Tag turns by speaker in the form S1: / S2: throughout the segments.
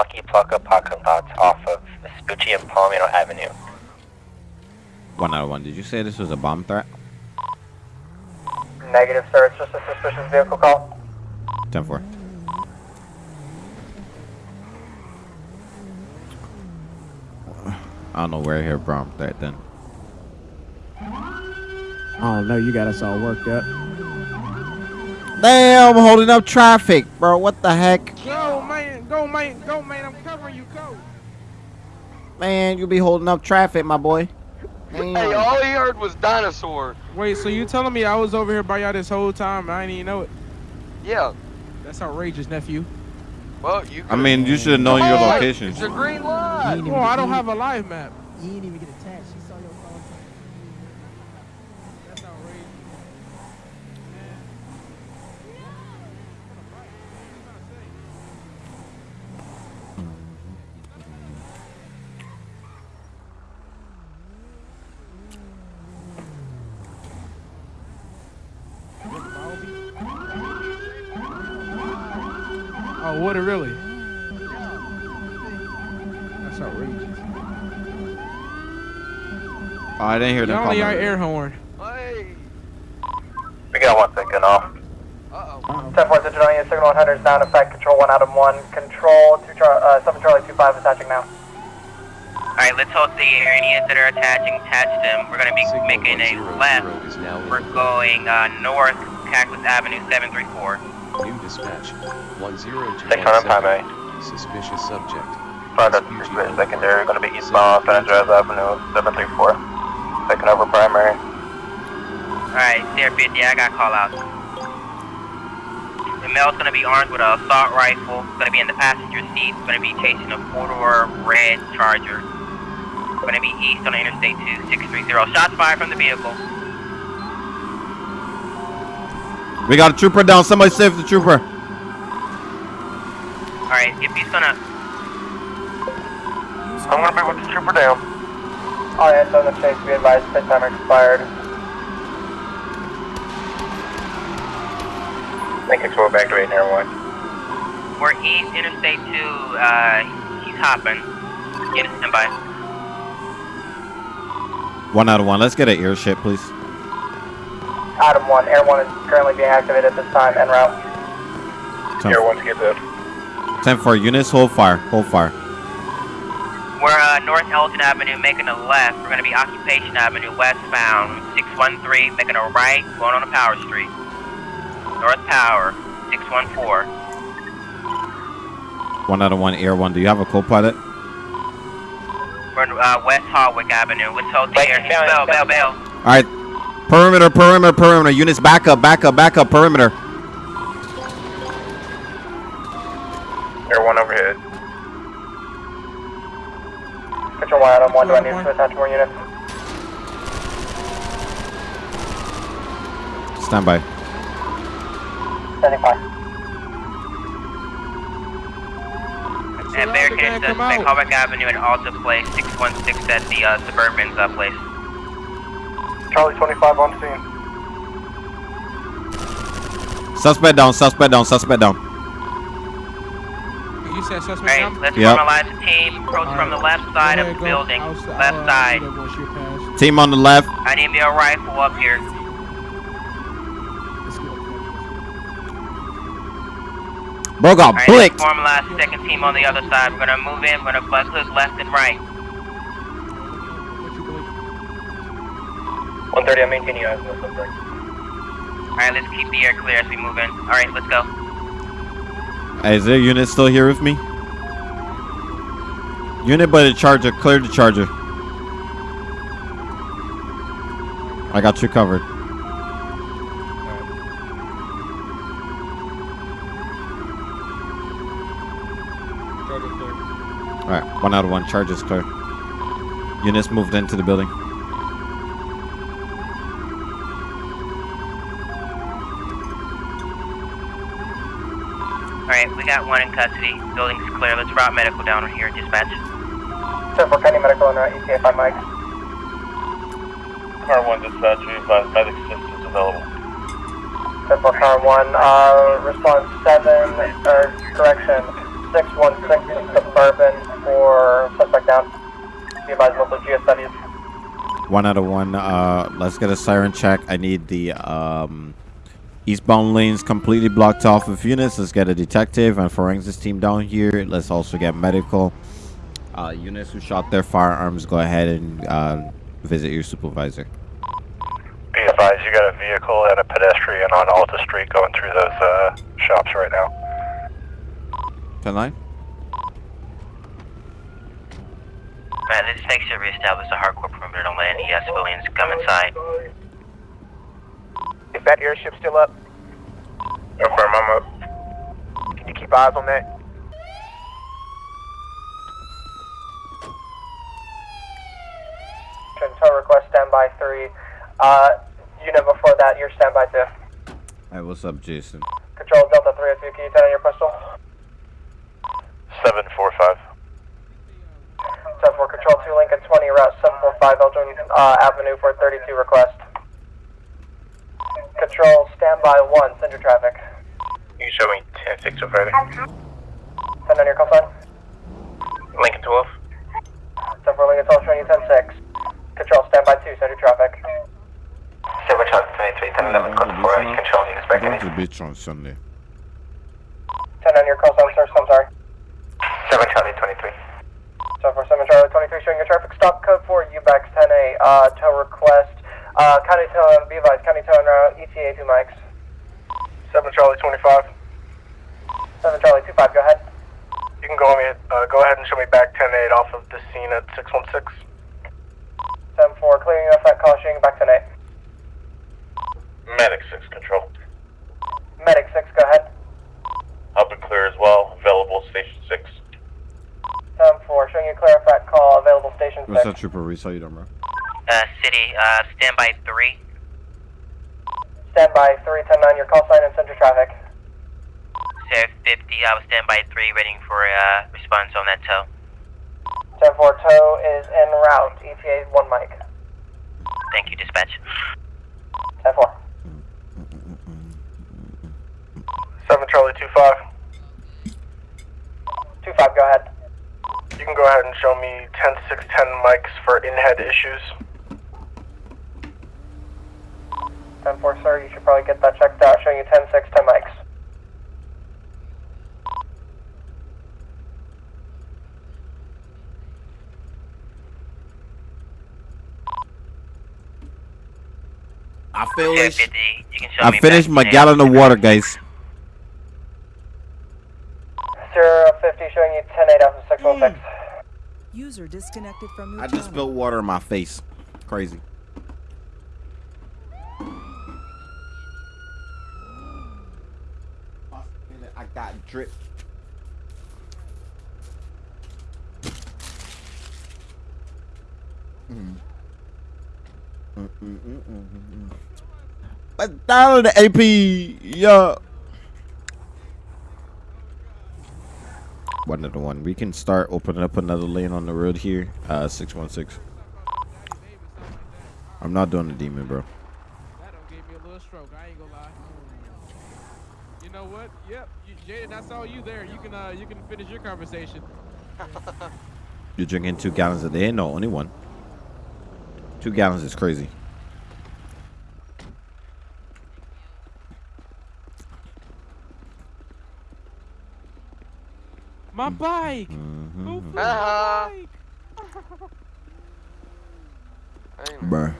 S1: Lucky Plaza parking lot off of Vespucci and Palomino Avenue.
S2: One out of one. Did you say this was a bomb threat?
S3: Negative, sir. It's just a suspicious vehicle call.
S2: 10 4. I don't know where I hear bomb threat then.
S4: Oh no, you got us all worked up.
S2: Damn, holding up traffic, bro. What the heck?
S5: Go, man. Go, man. Man. I'm covering you. Go.
S2: Man, you'll be holding up traffic, my boy. Damn.
S6: Hey, all he heard was dinosaur.
S5: Wait, so you telling me I was over here by y'all this whole time and I didn't even know it?
S6: Yeah.
S5: That's outrageous, nephew.
S6: Well, you.
S2: I mean, you should have known your location.
S6: It's a green light.
S5: Oh, I don't have a live map.
S4: You didn't even get attached. She saw your phone.
S5: That's outrageous. Oh, would it really? That's outrageous.
S2: Oh, I didn't hear them
S5: Y'all only
S2: call
S5: our
S2: me.
S5: air horn.
S6: Hey.
S1: We got one second off.
S6: Uh-oh.
S3: 10 4 Digital Unit Signal 100 is down. Effect control 1 out of 1. Control 2 char- uh, 7 Charlie 25 attaching now.
S1: Alright, let's hold the areas that are attaching, attach them. We're gonna be making a left. We're going uh, north, Cactus Avenue 734.
S7: New dispatch. 10217.
S1: Section on primary.
S7: Suspicious subject.
S1: Front of the secondary, gonna be eastbound San Andreas Avenue 734. Taking over primary. Alright, Sierra 50, I got call out. The male's gonna be armed with an assault rifle, gonna be in the passenger seat, gonna be chasing a four-door red Charger. Gonna be east on Interstate 2630. Shots fired from the vehicle.
S2: We got a trooper down. Somebody save the trooper.
S1: Alright, if he's gonna... I'm gonna be with the trooper down.
S3: All hands on the chase. Be advised. Pit timer expired.
S1: Thank you, back to 8 near 1. We're east Interstate 2, uh, he's hopping. Get a standby.
S2: One out of one. Let's get an air ship, please.
S3: Adam 1. Air 1 is currently being activated at this time. En route.
S2: 10
S1: Air 1 to get there.
S2: 10 4. Units, hold fire. Hold fire.
S1: We're uh, North Elgin Avenue making a left. We're gonna be Occupation Avenue westbound. 613 making a right, going on to Power Street. North Power, 614.
S2: One out of one. Air one. Do you have a co-pilot?
S1: We're in uh, West Hardwick Avenue. Let's hold the air. Bell, bell, bell.
S2: All right. Perimeter, perimeter, perimeter. Units back up, back up, back up. Perimeter.
S1: Air 1 overhead.
S3: Control 1 Adam 1. Do I need to attach more units?
S2: Stand by.
S3: Standing by.
S1: And barricade suspect, Hardwick Avenue and Alta Place, 616 at the uh, Suburban's uh, place.
S3: Charlie 25 on scene.
S2: Suspect down, suspect down, suspect down.
S5: You said suspect
S1: Alright,
S5: down?
S1: let's
S2: Yep.
S1: formalize the team. Approach from the left side
S5: Go
S1: of the
S5: go.
S1: building.
S5: I'll s- I'll,
S1: Left
S5: uh,
S1: side.
S5: do that once you're past.
S2: Team on the left.
S1: I need me a rifle up here.
S5: Let's go.
S2: Bro got
S1: Alright,
S2: blicked.
S1: let's formalize the second team on the other side. We're gonna move in, we're gonna bust hook left and right.
S5: What you believe?
S1: 130, I'm maintaining you as no suspect. Alright, let's keep the air clear as we move in. Alright, let's go.
S2: Hey, is there a unit still here with me? Unit by the charger. Clear the charger. I got you covered. Alright, one out of one. Charge is clear. Units moved into the building.
S1: Alright, we got one in custody. Building's clear. Let's route medical down here, dispatch.
S3: 10 4 County Medical on route. ETA 5 Mike.
S1: Car 1 dispatch, we advise medic assistance available.
S3: 10 4 Car 1. Uh, response 7, or correction, 616 Suburban the Bourbon for suspect down. Be advised local geostudies.
S2: One out of one. Uh, let's get a siren check. I need the um, eastbound lanes completely blocked off with units. Let's get a detective and forensics team down here. Let's also get medical. Uh, units who shot their firearms, go ahead and uh, visit your supervisor.
S8: Be advised, you got a vehicle and a pedestrian on Alta Street going through those uh, shops right now.
S2: 10 line?
S1: Man, this makes sure reestablish a hardcore perimeter on land. He has civilians come inside.
S9: Is that airship still up?
S8: Affirm, I'm up.
S9: Can you keep eyes on that?
S3: Tow request standby three. Uh, unit before that, you're standby two.
S2: Hey, what's up, Jason?
S3: Control Delta 302, can you turn on your pistol?
S8: 745.
S3: 74 Control 2 Lincoln 20, Route 745 Elgin uh, Avenue for 32 request. Control standby 1, send your traffic.
S8: You can show me 10 6 over there.
S3: Send on your call sign.
S8: Lincoln 12.
S3: 74 Lincoln 12, showing you 10 6. Control standby 2, send your traffic.
S8: 7 Charlie 23, 10 11, code 4, you control, you expect
S2: going
S8: any?
S2: to the beach on Sunday.
S3: 10 on your call sign, sir, I'm sorry.
S8: 7 Charlie 23.
S3: 747 Charlie 23, showing your traffic stop code for UBAX 10A, uh, tow request. Uh, county tow and B advised, county tow and uh, ETA 2 mics.
S8: 7 Charlie 25.
S3: 7 Charlie 25, go ahead.
S8: You can go, me, uh, go ahead and show me back 10 8 off of the scene at 616.
S3: 7 4, clearing effect call, showing back 10 8.
S8: Medic 6 control.
S3: Medic 6, go ahead.
S8: Up and clear as well. Available station 6.
S3: 7 4, showing you clear effect call, available station 6.
S2: What's up, Trooper Reese? How you doing.
S1: Uh, city, uh, standby three.
S3: Standby 310 your call sign and center traffic.
S1: Sheriff 50, I was standby three, waiting for, uh, response on that tow.
S3: 10 4, tow is en route, ETA 1 mic.
S1: Thank you, dispatch.
S3: 10 4.
S8: 7 Charlie 25.
S3: 2 5, go ahead.
S8: You can go ahead and show me 10 6 10 mics for in-head issues.
S3: 10 4, sir, you should probably get that checked out, showing you 10 6 10 mics.
S2: I feel
S1: Sheriff
S2: this.
S1: 50, you can show me
S2: I finished my gallon of water, guys.
S3: Zero 50, showing you 10 8 off 616.
S10: User disconnected from your
S2: I just
S10: channel.
S2: spilled water in my face. Crazy. I got drip. Let's down the AP, yeah. One to one. We can start opening up another lane on the road here. Uh, six one six. I'm not doing the demon, bro.
S5: That don't give me a little stroke. I ain't gonna lie. You know what? Yep, you, Jaden, I saw you there. You can uh, you can finish your conversation.
S2: You're drinking two gallons a day? No, only one. Two gallons is crazy.
S5: My bike.
S2: Mhm.
S5: Who flew
S6: Ah.
S5: my bike?
S2: Bruh.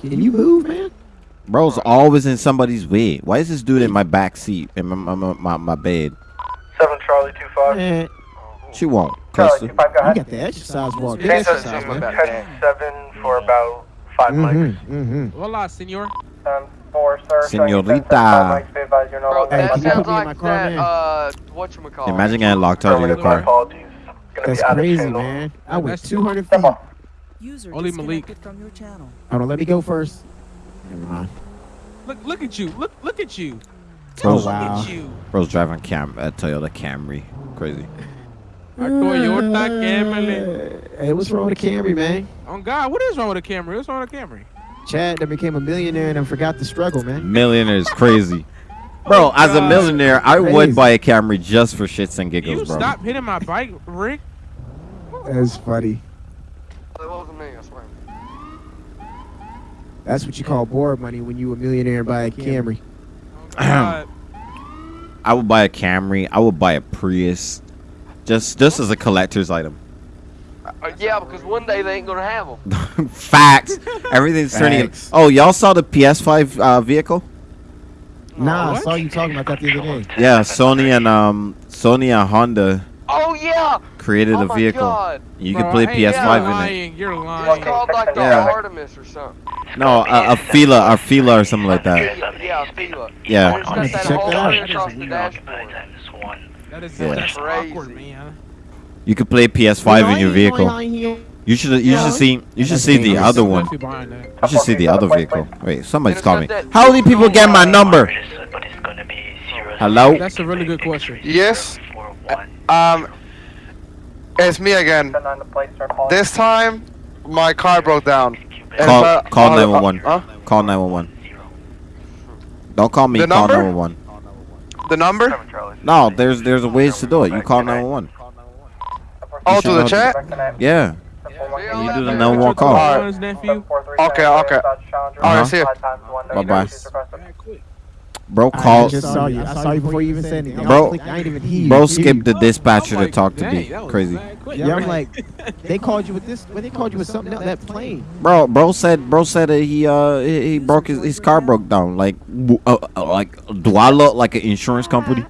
S4: Can you move, man?
S2: Bro's always in somebody's way. Why is this dude in my back seat in my my, my, my, my bed?
S8: 7 Charlie 25.
S4: Man,
S2: She won't. Cause
S3: Charlie 2 5, go
S4: you
S3: ahead.
S4: got the exercise walk.
S6: Yeah,
S4: exercise,
S6: so-
S4: man.
S8: 7 for about 5 mics.
S4: Mm-hmm, mm-hmm.
S5: Hola, senor.
S3: 10 4, sir, showing you 10 6
S2: Señorita.
S3: 5 mics. Be advised, you're no
S6: Bro,
S4: Hey,
S6: that
S4: can you
S6: sounds
S4: put me in my
S6: like
S4: car,
S6: that,
S4: man?
S6: uh, whatchamacallit.
S2: Imagine getting locked out of your car.
S4: That's
S8: be out of
S4: crazy, man. I went 200 feet.
S10: User
S5: Only Malik.
S10: disconnected from your channel.
S4: Hold on, let me go first. Never mind.
S5: Look, look at you. Look, look at you.
S4: Oh,
S5: look
S4: wow.
S5: at you.
S2: Bro's driving Cam a Toyota Camry. Crazy.
S5: A Toyota Camry.
S4: Hey, what's wrong with the Camry, man?
S5: Oh God, what is wrong with a Camry? What's wrong with a Camry?
S4: Chad that became a millionaire and then forgot the struggle, man.
S2: Millionaire is crazy. Bro, oh, as a millionaire, I would buy a Camry just for shits and
S5: You
S2: giggles, bro.
S5: stop hitting my bike, Rick.
S4: That's funny.
S6: That wasn't me, I swear.
S4: That's what you call board money when you a millionaire and buy a Camry.
S5: Oh,
S2: I would buy a Camry. I would buy a Prius, just just as a collector's item.
S6: Uh, yeah, because one day they ain't gonna have them.
S2: Facts. Everything's turning.
S4: Facts.
S2: Oh, y'all saw the PS5 uh, vehicle?
S4: Nah, I saw you talking about that the other day.
S2: Yeah, Sony and um Sony and Honda
S6: Oh yeah!
S2: created
S6: oh
S2: a vehicle.
S6: God.
S2: You
S5: Bro,
S2: can play
S5: hey,
S2: PS5
S5: you're
S2: in it.
S5: lying. You're
S6: It's
S5: lying.
S6: called like the
S2: Yeah.
S6: Artemis or something.
S2: No, a, a Fila, a Fila or something like that.
S6: Yeah, yeah, Fila.
S2: Yeah.
S6: It's got
S4: Check
S6: that
S4: that out.
S6: thing across the dashboard.
S5: That is
S2: Yeah.
S5: that's
S6: Crazy.
S5: awkward, man.
S2: You could play PS5 in your vehicle. You should you
S6: Yeah.
S2: should see you should see the other one.
S5: Definitely buying that.
S2: You should see the other vehicle. Wait, somebody's calling me. How many people get my number? Hello?
S5: That's a really good question.
S11: Yes. Um, it's me again. This time, my car broke down.
S2: Call
S11: my-
S2: call
S11: uh,
S2: 911.
S11: uh,
S2: Call 911. Don't call me.
S11: The
S2: Call 911.
S11: the number?
S2: No, there's there's a ways to do it. You call 911.
S11: Oh, to the chat?
S2: Yeah.
S6: Yeah,
S2: You do the 911 call.
S11: Alright.
S5: His nephew.
S11: Okay, okay. Alright, see ya.
S2: Bye-bye.
S5: Yeah, quick.
S2: Bro,
S4: I
S2: call.
S4: just saw you. I saw you before you even said anything.
S2: Bro-
S4: I, I ain't even hear.
S2: Bro,
S4: Hear
S2: skip the dispatcher
S5: I'm
S2: to talk to
S5: dang,
S2: me. Crazy.
S4: Yeah, I'm like, they called you with this. When they called you with something else, that plane.
S2: Bro, bro said, bro said that he uh he, he broke his his car broke down. Like, uh, uh, like, do I look like an insurance company?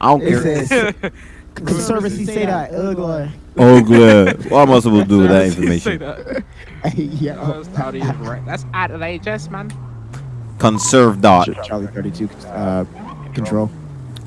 S2: I don't
S4: It
S2: care.
S4: says, conservancy say that. Ugly.
S2: Oh, good. What am I supposed to do with that information?
S5: that.
S4: yeah.
S5: Oh, that's out of his right. That's out of HS, man.
S2: Conserve dot.
S4: Charlie 32 uh, control.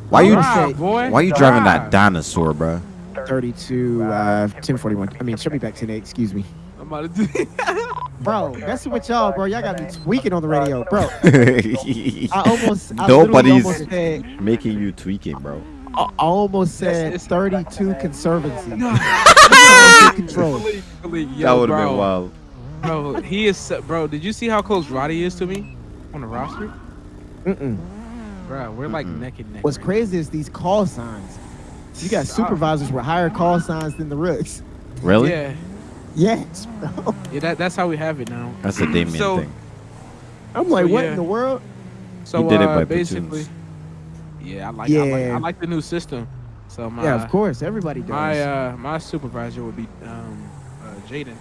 S2: Why you
S5: Drive, boy.
S2: why you driving that dinosaur, bro?
S4: 32 uh 1041. I mean, show me back 10 excuse me.
S5: I'm about to do.
S4: Bro, messing with y'all, bro. Y'all got me tweaking on the radio, bro. I almost I
S2: Nobody's
S4: almost said
S2: making you tweaking, bro.
S4: I I almost said 32 conservancy. control.
S5: Believe- believe-
S2: that would have been wild.
S5: Bro, he is. so- Bro, did you see how close Roddy is to me on the roster?
S4: Mm-mm.
S5: Bro, we're like
S2: Mm-mm.
S5: neck and neck.
S4: What's
S5: right
S4: crazy is these call signs. You got
S5: Stop.
S4: supervisors with higher call signs than the rooks.
S2: Really?
S5: Yeah,
S4: Yes, bro.
S5: yeah. That, that's how we have it now.
S2: That's a Damien
S5: So-
S2: thing.
S4: I'm like,
S5: So,
S4: what
S5: yeah.
S4: in the world?
S5: So
S2: He did it
S5: uh,
S2: by
S5: basically,
S2: platoons.
S5: yeah, I like, I like
S4: Yeah.
S5: I like the new system. So my
S4: yeah, of course. Everybody does.
S5: my uh, my supervisor would be um, uh, Jaden.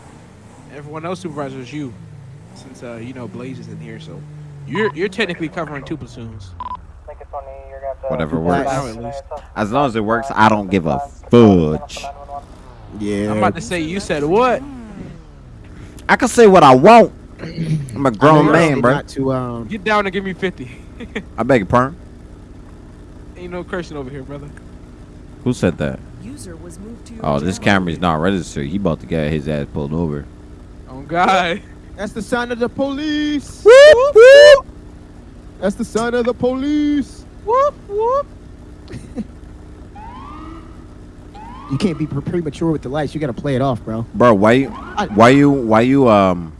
S5: Everyone else supervisor is you, since uh, you know Blaze is in here. So you're you're technically covering two platoons.
S2: Whatever works.
S5: Now at least.
S2: As long as it works, I don't give a fudge.
S4: yeah.
S5: I'm about to say you said what?
S2: I can say what I want. I'm a grown
S4: you're
S2: man, bro.
S4: To um.
S5: Get down and give me fifty.
S2: I beg your pardon.
S5: Ain't no cursing over here, brother.
S2: Who said that?
S10: User was moved to
S2: Oh, this
S10: channel.
S2: Camry's not registered. He about to get his ass pulled over.
S5: Oh God.
S4: That's the sign of the police.
S2: Whoop, whoop.
S4: That's the sign of the police.
S5: Whoop whoop.
S4: You can't be pre- premature with the lights. You gotta play it off, bro.
S2: Bro, why you, why you, why you, um,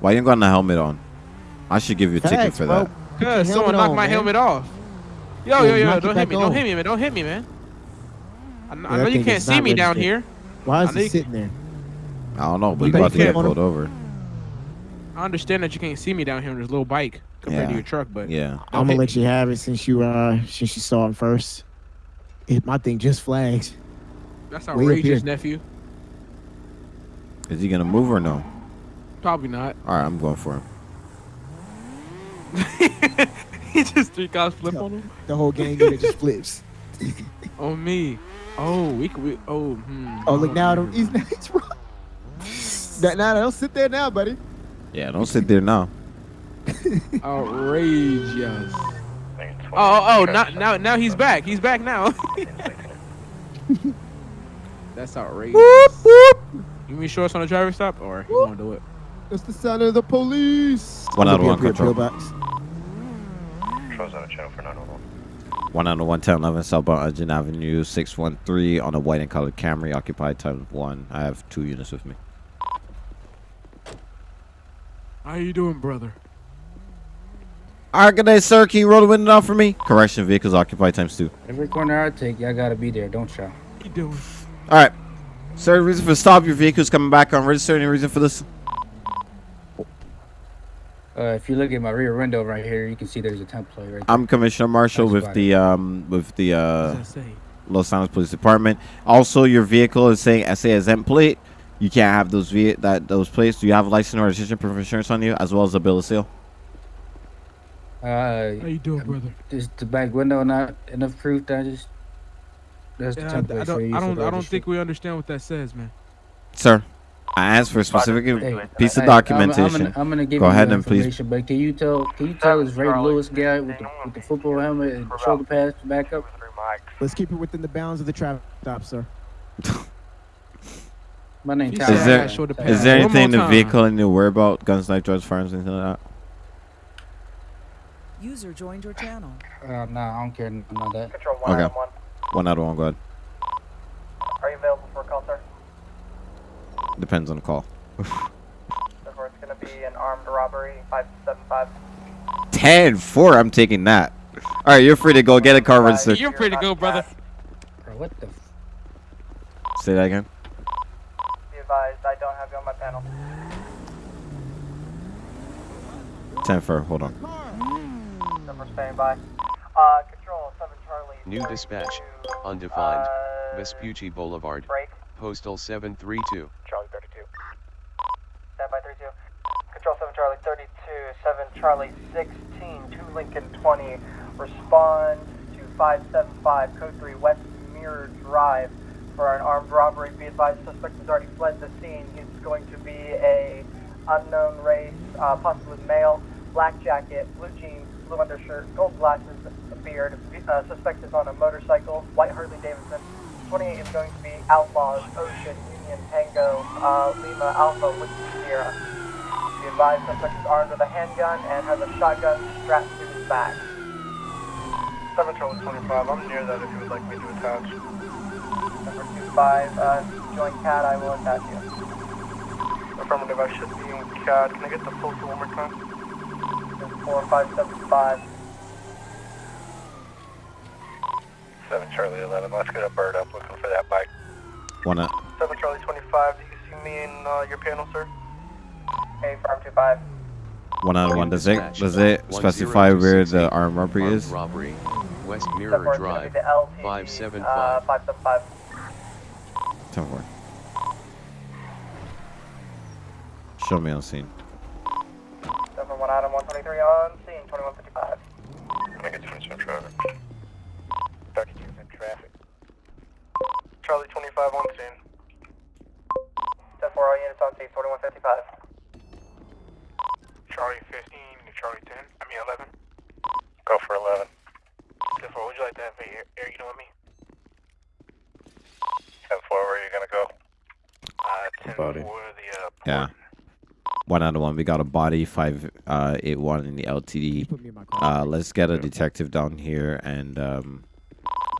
S2: why you ain't got the helmet on? I should give you a ticket for
S4: bro.
S2: that.
S5: Cause someone knocked
S4: on,
S5: my
S4: man.
S5: helmet off. Yo,
S4: Yeah,
S5: yo, yo! Don't hit me!
S4: on.
S5: Don't hit me, man! Don't hit me, man! I, kn- I know you can't see
S4: not
S5: me down here.
S4: Why is
S5: I
S4: it sitting there?
S2: I don't know, but
S4: You
S2: you about
S4: got
S2: to get
S4: him on him?
S2: pulled over.
S5: I understand that you can't see me down here on this little bike compared to your truck, but
S2: Yeah.
S4: I'm gonna
S5: hit
S4: let you have it since you uh since you saw him first. It, my thing just flags.
S5: That's outrageous, nephew.
S2: Is he gonna move or no?
S5: Probably not.
S2: All right, I'm going for him.
S5: he just three cops flip on him.
S4: The whole gang unit just flips.
S5: On me. Oh, we could. We, oh, hmm.
S4: Oh look now, don't- he's he's wrong. Now don't sit there now, buddy.
S2: Yeah, don't sit there now.
S5: outrageous. Oh, oh, oh! Now, now, now he's back. He's back now. That's outrageous. You mean show us on the driver stop, or you want to do it?
S4: That's the sound of the police.
S2: One out of
S4: Look
S2: one
S4: up here,
S2: control.
S4: pillbox.
S8: Controls on a channel for 911.
S2: One out of one, 10, 11, southbound Engine Avenue, 613 on a white and colored Camry, occupied times one. I have two units with me.
S5: How you doing, brother?
S2: All right, good day, sir. Can you roll the window down for me? Correction, vehicles occupied times two.
S12: Every corner I take, y'all gotta be there, don't y'all?
S5: You doing?
S2: All right. Sir, reason for stop. Your vehicle's coming back unregistered. Any reason for this?
S12: Uh, if you look at my rear window right here, you can see there's a template right there.
S2: I'm Commissioner Marshall
S12: That's
S2: with the um with the uh
S5: What's that say?
S2: Los Angeles Police Department. Also, your vehicle is saying SA exempt plate. You can't have those ve- that those plates. Do you have a license or registration proof of insurance on you, as well as a bill of sale?
S12: Uh,
S5: How you doing, brother?
S12: is the back window not enough proof that I just that's the
S5: Yeah, I,
S12: template
S5: I
S12: for you
S5: don't. I don't. I don't think we understand what that says, man.
S2: Sir, I asked for a specific
S12: Hey,
S2: piece of
S12: hey, I'm- I'm
S2: documentation.
S12: gonna, I'm gonna give
S2: Go
S12: you
S2: ahead
S12: the
S2: and please.
S12: information, but can you tell can you tell this Ray Lewis guy with the, with the football helmet and shoulder pads to back up?
S4: Let's keep it within the bounds of the traffic stop, sir.
S12: My name's
S5: He
S12: Tyler.
S2: Is
S5: said
S2: there
S5: I should
S2: is there anything in the vehicle I need to worry about? Guns, knife, drugs, firearms, anything like that?
S10: User joined your channel.
S12: Uh, nah, I don't care about that.
S3: Control one
S2: Okay.
S3: item one.
S2: One out of one. Go ahead.
S3: Are you available for a call, sir?
S2: Depends on the call.
S3: Therefore, it's going to be an armed robbery, 575.
S2: 10 4. I'm taking that. All right, you're free to go. Get a car registered.
S5: You're free to go, brother.
S12: Bro, what the? F-
S2: Say that again.
S3: Be I don't have you on my panel.
S2: 10 4. Hold on.
S3: Therefore, standing by. Uh, control 7 Charlie.
S7: New
S3: 32,
S7: dispatch. Undefined.
S3: uh,
S7: Vespucci Boulevard.
S3: Break.
S7: Postal 732.
S3: Charlie 32. Stand by 32. Control 7 Charlie 32, 7 Charlie 16, 2 Lincoln 20. Respond to 575, code 3 West Mirror Drive for an armed robbery. Be advised, suspect has already fled the scene. He's going to be a unknown race, uh, possibly male, black jacket, blue jeans, blue undershirt, gold glasses, a beard. Uh, suspect is on a motorcycle, white Harley Davidson. 28 is going to be Outlaws, Ocean, Union, Tango, uh, Lima, Alpha, Whiskey, Sierra. Be advised, suspect is armed with a handgun and has a shotgun strapped to his back. 7 Charlie 25, I'm near that if you would like me to attach. Number 25, uh, join CAD, I will attach you. Affirmative, I should be in CAD. Can I get the postal one more time? 4575.
S8: 7 Charlie 11, let's get a bird up looking for that bike.
S2: One out.
S3: 7 Charlie 25, do you see me in uh, your panel, sir? Hey, Farm 25.
S2: One out of one. Does it
S7: Dispatch.
S2: does it specify where the
S7: 1068.
S2: armed robbery
S7: Armed
S2: is?
S7: robbery. West
S3: Therefore,
S7: Mirror
S3: it's going to
S7: Drive.
S3: be the LTD,
S7: 575.
S3: 575.
S2: 10 4. Show me on scene.
S3: Therefore, one item 123 on scene, 2155.
S8: Can I get some some traffic? 32 in traffic.
S3: Charlie 25 on scene. Therefore, all units on scene, 2155.
S8: Charlie 15 to Charlie 10, I mean 11. Go for 11. Therefore, would you like to have air, air unit with me? 10 4, where are you gonna go? Uh, 10
S2: Body.
S8: for the, uh,
S2: Yeah. One out of one. We got a body five uh eight one in the LTD.
S4: Put in.
S2: Uh, let's get a detective down here and um,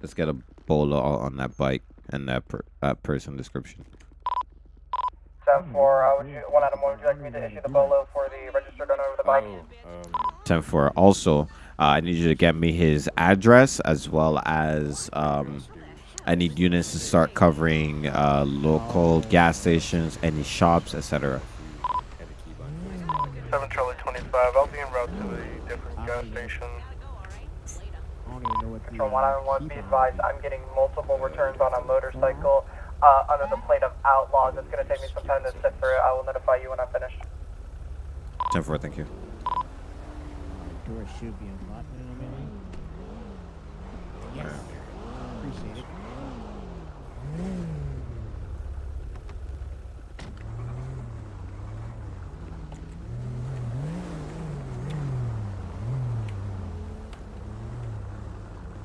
S2: let's get a bolo on that bike and that per, that person description.
S3: 7 4, uh, would you, one item, would you like me to issue the bolo for the registered owner of the bike?
S2: Ten four. Also, uh, I need you to get me his address as well as um, I need units to start covering uh, local gas stations, any shops, etc.
S8: 7 Charlie 25, I'll be en route to a different gas station.
S4: I don't even know what the,
S3: Control 191, be advised, I'm getting multiple returns on a motorcycle uh, under the plate of Outlaws. It's going to take me some time to sift through it. I will notify you when I'm finished.
S2: Ten four. Thank you.
S4: door should be unlocked in a minute. Yes. Appreciate it.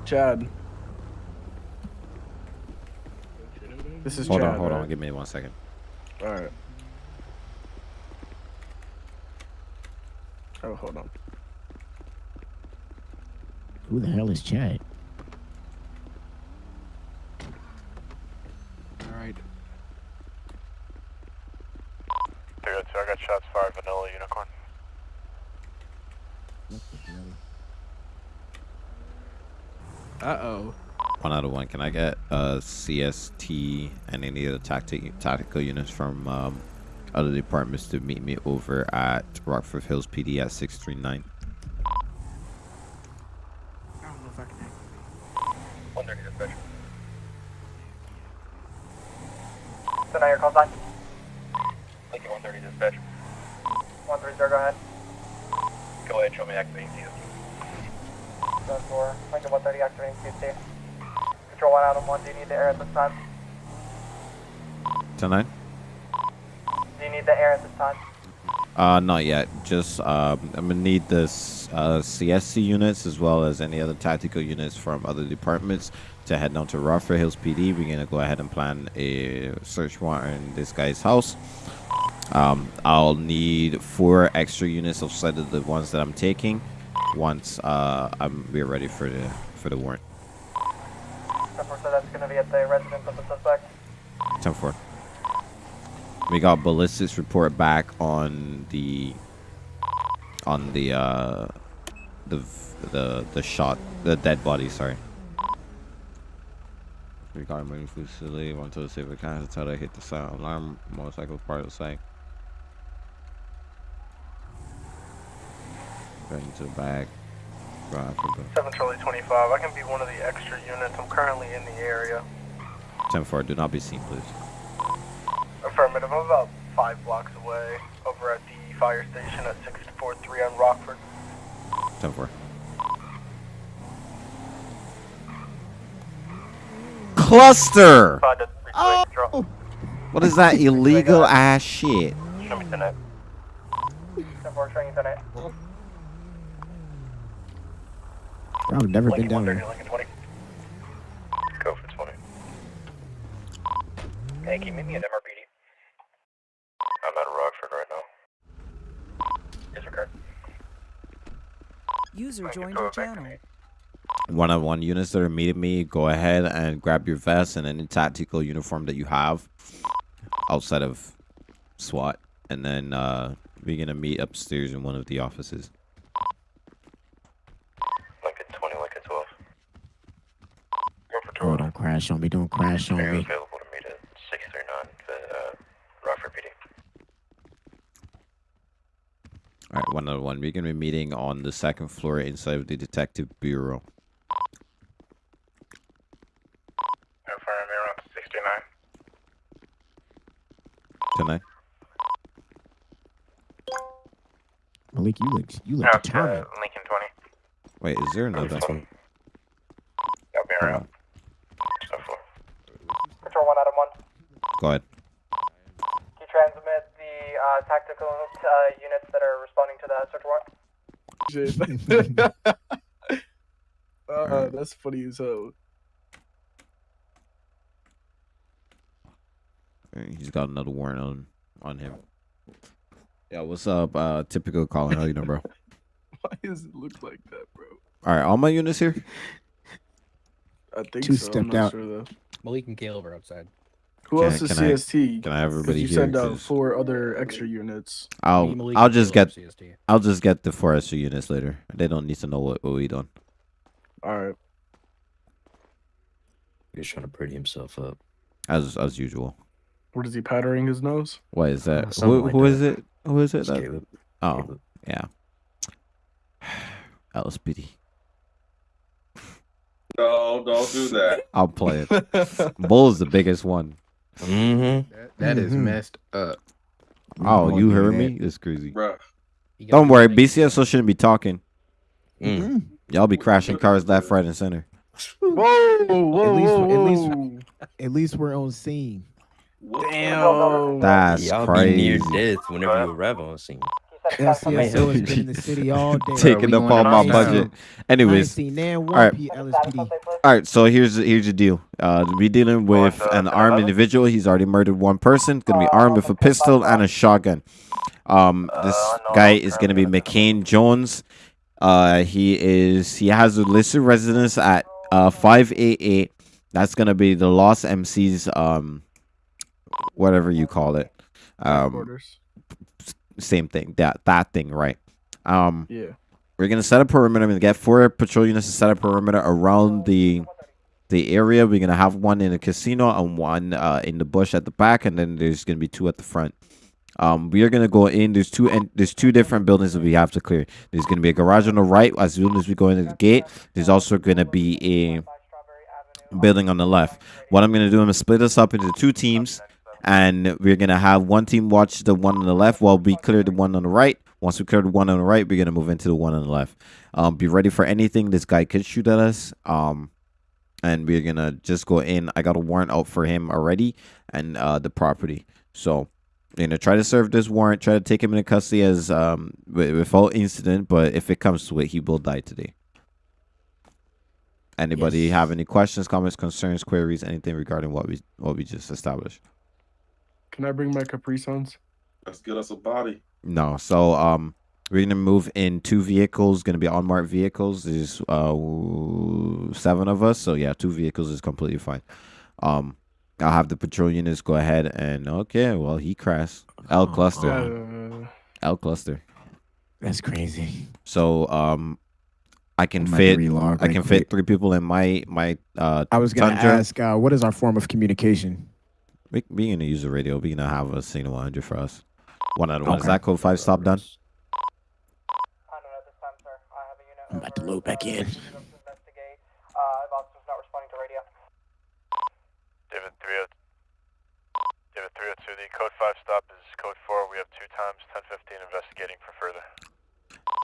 S5: Chad. This is
S2: Hold
S5: Chad.
S2: on, hold
S5: right?
S2: on. Give me one second.
S5: All right. Oh, hold on.
S4: Who the hell is Chad?
S8: got shots fired, Vanilla Unicorn.
S5: Uh-oh.
S2: One out of one. Can I get uh, a CST and any other tactic, tactical units from um, other departments to meet me over at Rockford Hills PD at 639? Not yet. Just um, I'm gonna need this uh, CSC units as well as any other tactical units from other departments to head down to Rockford Hills PD. We're gonna go ahead and plan a search warrant in this guy's house. Um, I'll need four extra units outside of the ones that I'm taking once uh, I'm we're ready for the for the warrant.
S3: 10 so that's going to be at the residence of the suspect.
S2: 10 4. We got ballistics report back on the on the uh the the the shot the dead body. Sorry. We got emergency facility. Went to the safe account until they hit the sound alarm. Motorcycle part of the site. Got into the back. Drive for the
S9: 7 Charlie 25. I can be one of the extra units. I'm currently in the area.
S2: 10 4. Do not be seen, please.
S9: Affirmative. I'm about five blocks away over at the fire station at 643 on Rockford.
S2: 10 4. Cluster!
S4: Oh.
S2: What is that illegal uh, ass shit?
S8: Show me 10 8.
S3: 10 4, showing you 10 8.
S4: I've never been down
S8: 130,
S4: there.
S8: Go for 20. Hey, can you meet me at MRPD? I'm at Rockford right now. Disregard.
S10: User
S8: Thank
S10: joined your channel.
S2: One-on-one units that are meeting me, go ahead and grab your vest and any tactical uniform that you have outside of SWAT, and then uh, we're gonna meet upstairs in one of the offices.
S8: Like a 20, Lincoln 12. Go
S4: Oh,
S8: 12.
S4: don't crash on me. Don't crash on me.
S8: available to meet at 639 the uh, Rockford PD?
S2: All right, one on one. We're gonna be meeting on the second floor inside of the detective bureau.
S8: Affirm, you're on 69.
S2: Tonight.
S4: Malik, you look you look uh, determined.
S8: Lincoln 20.
S2: Wait, is there another?
S8: I'll be around.
S2: on.
S3: Control 1 out of 1.
S2: Go ahead.
S3: Can you transmit the uh, tactical uh, units that are responding to the search warrant?
S5: uh, that's funny as hell.
S2: He's got another warrant on on him. Yeah, what's up? Uh, typical calling. How you doing, bro?
S5: Why does it look like that, bro?
S2: All right, all my units here.
S5: I think
S4: Two
S5: so. I'm
S4: stepped
S5: not
S4: out.
S5: Sure.
S13: Malik and Caleb are outside.
S5: Who
S2: Can-
S5: else is
S2: can I-
S5: CST?
S2: Can I have
S5: 'Cause
S2: everybody
S5: you
S2: here?
S5: sent out
S2: 'Cause
S5: four other extra units.
S2: I'll
S13: Malik,
S2: I'll just get
S13: CST.
S2: I'll just get the four extra units later. They don't need to know what, what we done.
S5: All right.
S13: He's trying to pretty himself up.
S2: As as usual.
S5: What is he powdering his nose?
S2: What is
S13: Uh,
S2: that?
S13: something
S2: Who,
S13: like
S2: who is
S13: that.
S2: it? Who is it? That,
S13: Caleb.
S2: oh,
S13: Caleb.
S2: yeah. LSPD.
S14: No, don't do that.
S2: I'll play it. Bull is the biggest one.
S13: Mm-hmm.
S15: That, that is
S4: Mhm.
S15: messed up.
S2: Oh,
S4: won't
S2: you heard me? It's crazy.
S14: Bruh.
S2: Don't worry, BCSO shouldn't be talking.
S13: Mm.
S2: Y'all be crashing cars left, right, and center.
S5: Whoa, whoa,
S4: At least-
S5: whoa,
S4: at least- At least we're on scene.
S5: Damn.
S2: That's
S13: Y'all
S2: crazy.
S13: be near death whenever you arrive on scene.
S4: LCSO has been in the city all day.
S2: Taking
S15: we
S2: up all my budget. Anyways,
S4: seen nan
S2: all
S4: one
S2: right.
S4: P LSPD.
S2: All right, so here's here's the deal. Uh, we dealing with
S8: uh,
S2: an armed individual. He's already murdered one person. Gonna be armed with a pistol and a shotgun. Um, this
S8: Uh,
S2: guy is gonna be McCain Jones. Uh, he is he has a listed residence at uh five eight eight. That's gonna be the Lost MC's um, whatever you call it. Um,
S5: Quarters.
S2: Same thing. That that thing, right? Um,
S5: Yeah.
S2: we're gonna set a perimeter. We're gonna get four patrol units to set a perimeter around the the area. We're gonna have one in the casino and one uh, in the bush at the back, and then there's gonna be two at the front. Um, we are gonna go in. There's two and there's two different buildings that we have to clear. There's gonna be a garage on the right as soon as we go into the gate. There's also gonna be a building on the left. What I'm gonna do, I'm gonna split us up into two teams, and we're gonna have one team watch the one on the left while we clear the one on the right. Once we clear the one on the right, we're gonna move into the one on the left. Um, be ready for anything. This guy could shoot at us. Um, and we're gonna just go in. I got a warrant out for him already, and uh, the property. So, you know, try to serve this warrant. Try to take him into custody as um wi- without incident. But if it comes to it, he will die today. Anybody have any questions, comments, concerns, queries, anything regarding what we what we just established?
S15: Can I bring my Capri Suns?
S14: Let's get us a body.
S2: No. So um we're gonna move in two vehicles, gonna be unmarked vehicles. There's uh seven of us, so yeah, two vehicles is completely fine. Um I'll have the patrol units go ahead and okay, well he crashed. L cluster.
S15: Uh,
S2: L cluster.
S4: That's crazy.
S2: So um I can
S4: I'm about to
S2: fit I can
S4: quick.
S2: fit three people in my my uh
S4: I was gonna
S2: Tundra.
S4: ask, uh, what is our form of communication?
S2: We we gonna use the radio. We gonna have a signal 100 for us. One out of one. Is that code five stop done?
S4: I'm about to load back in.
S8: David 30, David 302, the code 5 stop is code 4. We have two times, 1015, investigating for further.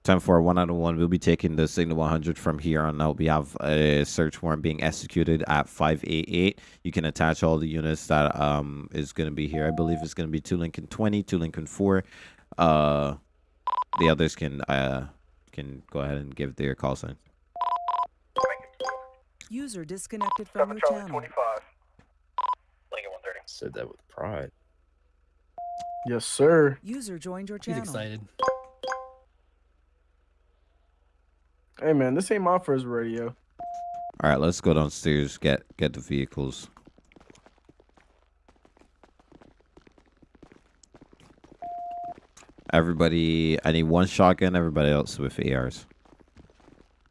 S2: 10 4, 1 out of 1. We'll be taking the signal 100 from here on out. We have a search warrant being executed at 588. You can attach all the units that um is going to be here. I believe it's going to be 2 Lincoln 20, 2 Lincoln 4. Uh, the others can uh can go ahead and give their call sign.
S10: User disconnected from your channel.
S8: Lincoln 130.
S13: Said that with pride.
S15: yes, sir.
S10: User joined your channel.
S16: He's excited.
S15: Hey man, this ain't my first radio.
S2: All right, let's go downstairs. Get get the vehicles. Everybody, I need one shotgun. Everybody else with ARs.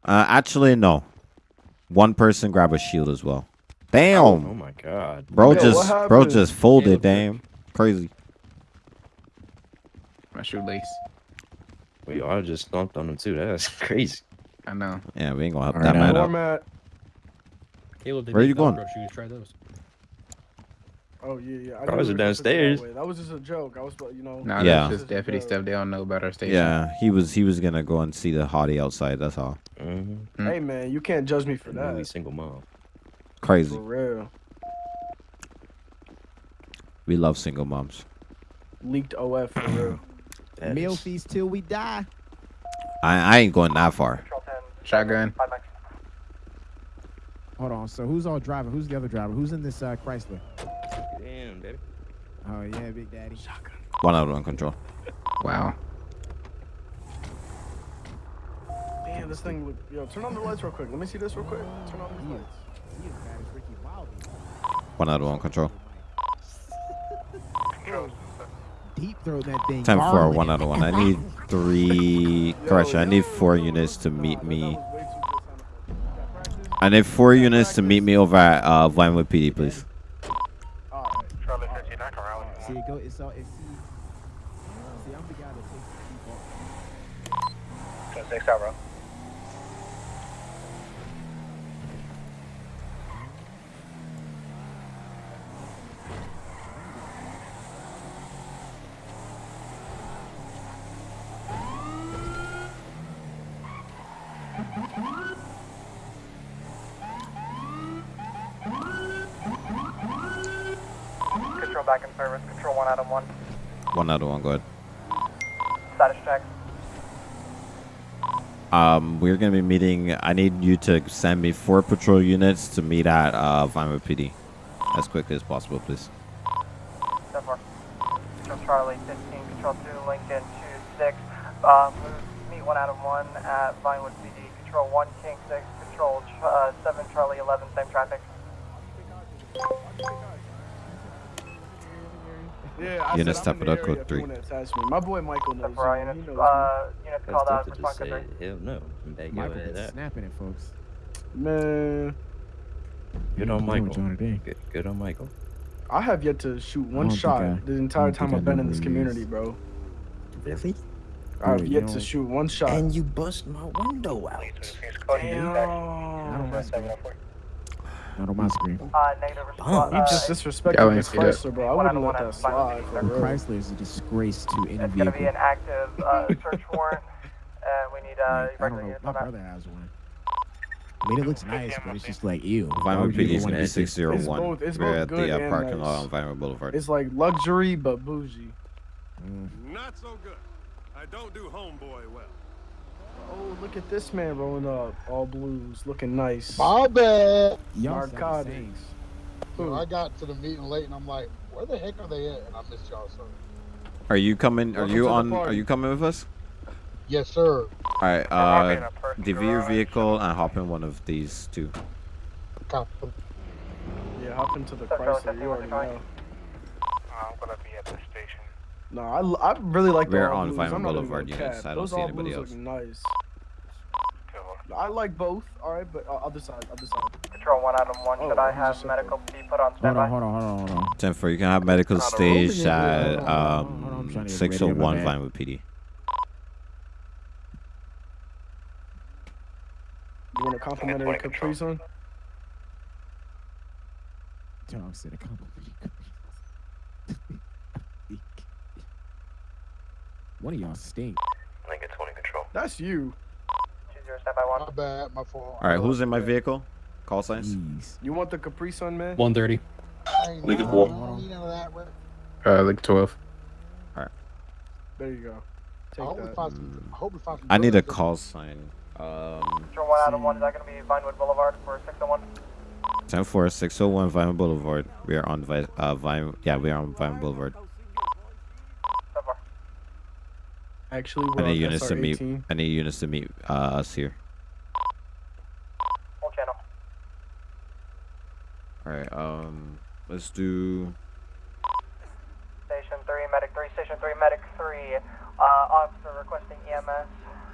S2: Uh, actually, no. One person grab a shield as well. Damn.
S13: Oh my god.
S2: Bro
S15: Yo,
S2: just bro
S15: happened?
S2: just folded. Damn. Crazy.
S17: My shoelace.
S13: We all just stomped on him too. That's crazy.
S17: I know.
S2: Yeah, we ain't gonna help
S4: All
S2: that
S4: right,
S2: man
S4: now-
S2: up.
S15: Format.
S16: Caleb, they
S2: Where
S16: make
S2: you going?
S16: Velcro shoes. Try those.
S15: Oh yeah, yeah. I
S13: Bros
S15: knew we
S13: are
S15: were supposed to go that
S13: downstairs.
S15: That was just a joke. I was, you know.
S17: Nah,
S2: Yeah.
S17: that's just deputy stuff. They don't know about our station.
S2: Yeah, he was he was gonna go and see the hottie outside. That's all.
S13: Mm-hmm.
S15: Hey man, you can't judge me for
S13: Newly
S15: that.
S13: single mom.
S2: Crazy.
S15: For real.
S2: We love single moms.
S15: Leaked OF for real.
S4: Meal
S13: is-
S4: feast till we die.
S2: I I ain't going that far.
S17: Shotgun.
S4: Hold on. So who's all driving? Who's the other driver? Who's in this uh, Chrysler?
S13: Damn, baby.
S4: Oh yeah, Big Daddy. Shotgun.
S2: One out of one control.
S17: Wow.
S15: Damn, this thing look. Yo, turn on the lights real quick. Let me see this real quick. Turn on the lights.
S4: he is Ricky Wilde.
S2: One out of one control.
S4: Deep throat that thing.
S2: 10 4,
S4: garlic.
S2: one out of one. I need three. Correction, I need four units to meet me. I need four units to meet me over at uh, Vinewood PD, please.
S15: Alright.
S8: Charlie 15, I can rally.
S4: See, go. It's all. It's see. See, I'm the guy that takes the deep
S8: 6 out, bro.
S3: Out of one.
S2: One out of one, go ahead.
S3: Status check.
S2: Um, we're gonna be meeting. I need you to send me four patrol units to meet at uh, Vinewood PD as quickly as possible, please.
S3: Step four. Control Charlie 15. Control 2 Lincoln 2 6. Um, meet one out of one at Vinewood PD. Control 1 King 6. Control uh, 7 Charlie 11. Same traffic.
S15: Yeah, I
S2: Units
S15: said I'm in
S2: Tapado code three.
S15: you wanna attach me. My boy Michael knows.
S3: For our
S15: you,
S3: units,
S15: he knows
S3: uh, units called out for
S13: to just
S3: Bunker
S13: say,
S3: 3.
S13: hell no. I'm back
S4: Michael been
S13: that.
S4: snapping it, folks.
S15: Man,
S13: Good on Michael. Good, good on Michael.
S15: I have yet to shoot one shot
S4: I-
S15: the entire time
S4: I
S15: I've been in this community, bro.
S17: Really?
S15: I've yet to shoot one shot.
S17: And you bust my window out.
S4: Not on my screen. Not on my screen.
S3: Uh, negative response.
S15: You just disrespected
S17: Y'all
S15: the
S17: ain't see that.
S15: Chrysler, bro. I wouldn't
S3: of
S15: let
S3: one
S15: that
S3: out of five.
S15: slide. For
S4: The. Chrysler is a disgrace to any
S3: It's going to be an active uh, search warrant, and we need uh,
S4: Like, I don't know. My brother has one. I mean, it looks nice, but it's just like ew. Why
S2: Vinewood
S4: would you
S2: PD
S4: even want to
S2: is
S4: be
S15: It's
S2: 601.
S15: both-
S2: We're at the uh, parking lot on Vinewood Boulevard.
S15: It's like luxury but bougie.
S18: Not so good. I don't do homeboy well.
S15: Look at this man rolling up, all blues, looking nice.
S19: My bad.
S4: Y'all sound the
S15: Narcotics.
S4: same.
S19: I got to the meeting late and I'm like, where the heck are they at? And I missed y'all, sir.
S2: Are you coming? Are
S19: Welcome
S2: you on? Are you coming with us?
S19: Yes, sir.
S2: All right. Uh,
S3: a
S2: DV your vehicle and hop in one of these two.
S19: Copy.
S15: Yeah, hop into the
S3: That's
S15: Chrysler. You already
S3: all,
S15: know.
S1: I'm gonna be at the station.
S15: No, I, I really like the
S2: We're
S15: all
S2: on
S15: blues.
S2: Vinewood
S15: I'm not even
S2: Boulevard
S15: gonna
S2: units.
S15: cap.
S2: I don't
S15: Those
S2: see
S15: all
S2: anybody
S15: blues
S2: else.
S15: look nice. I like both. All right, but uh, other side, other side.
S3: Control 1 Item 1,
S15: Oh,
S3: should I have medical be put on
S4: Hold on, hold on, hold on, hold on.
S2: Ten four. You can have medical
S19: Not
S2: stage
S4: rolling
S2: at
S4: on, on, on.
S2: Um
S4: trying to get
S2: six oh
S4: ready, my
S2: one
S4: bad.
S2: Vinewood PD.
S15: You want a complimentary Capri Sun?
S4: Tom said a compliment. One of y'all stink.
S1: Lincoln 20 control.
S15: That's you.
S3: 20 standby 1.
S19: My bad. My fault.
S2: All right. Who's in my vehicle? Call signs.
S4: Jeez.
S15: You want the Capri Sun, man?
S16: 130.
S19: I ain't
S14: Leave it
S19: know.
S14: for-
S19: I don't need none of that, bro.
S17: Uh, like 12.
S15: There you go.
S19: I
S15: Take
S19: hope
S15: that.
S19: find. I hope we find some.
S2: I need a call sign. Um,
S3: Control 1 Item 1, is that going to be Vinewood Boulevard for 601?
S2: 10 4 601 Vinewood Boulevard. We are on Vi- uh Vine. Yeah, we are on Vinewood Boulevard.
S3: So far.
S15: Actually,
S2: I
S15: we're
S2: need
S15: on
S2: units to meet.
S15: SR18.
S2: I need units to meet uh, us here.
S3: Full channel.
S2: All right. Um, let's do.
S3: Station 3, Medic 3, Station 3, Medic 3. Uh, officer requesting EMS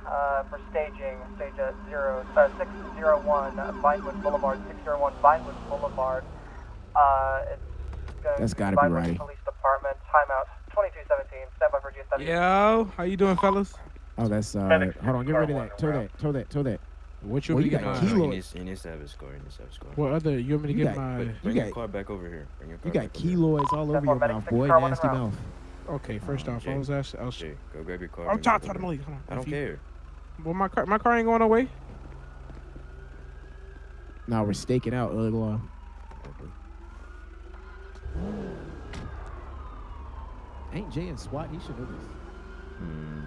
S3: uh, for staging, stage at 0, uh, 601 Vinewood Boulevard, 601 Vinewood Boulevard. Uh, it's going
S4: That's
S3: to
S4: gotta be
S3: Vinewood
S4: righty.
S3: Police Department, timeout 2217, standby for GSW.
S5: Yo, how you doing, fellas?
S4: Oh, that's uh. Hold on, get rid of that. Tow that. Tow that. Tow that.
S5: What you
S4: Well, you got
S5: get
S4: kilo-
S5: my?
S13: He needs, he needs his score. He needs to have his score.
S5: What other? You want me to
S4: You
S5: get
S4: got-
S5: my?
S13: But bring your
S4: got-
S13: car back over here. Bring your car
S4: You got
S13: back over here.
S4: keloids all over your mouth, boy. Nasty mouth.
S5: Okay, first off, I
S13: Jay.
S5: was asking. I was,
S13: Jay, go grab your car.
S5: I'm
S13: tired of
S5: talking
S13: over
S5: to
S13: here.
S5: Malik. Hold on.
S13: I don't
S5: you-
S13: care.
S5: Well, my car, my car ain't going away.
S4: Now we're staking out Uruguay. Ain't Jay in SWAT? He should know this.
S2: Hmm.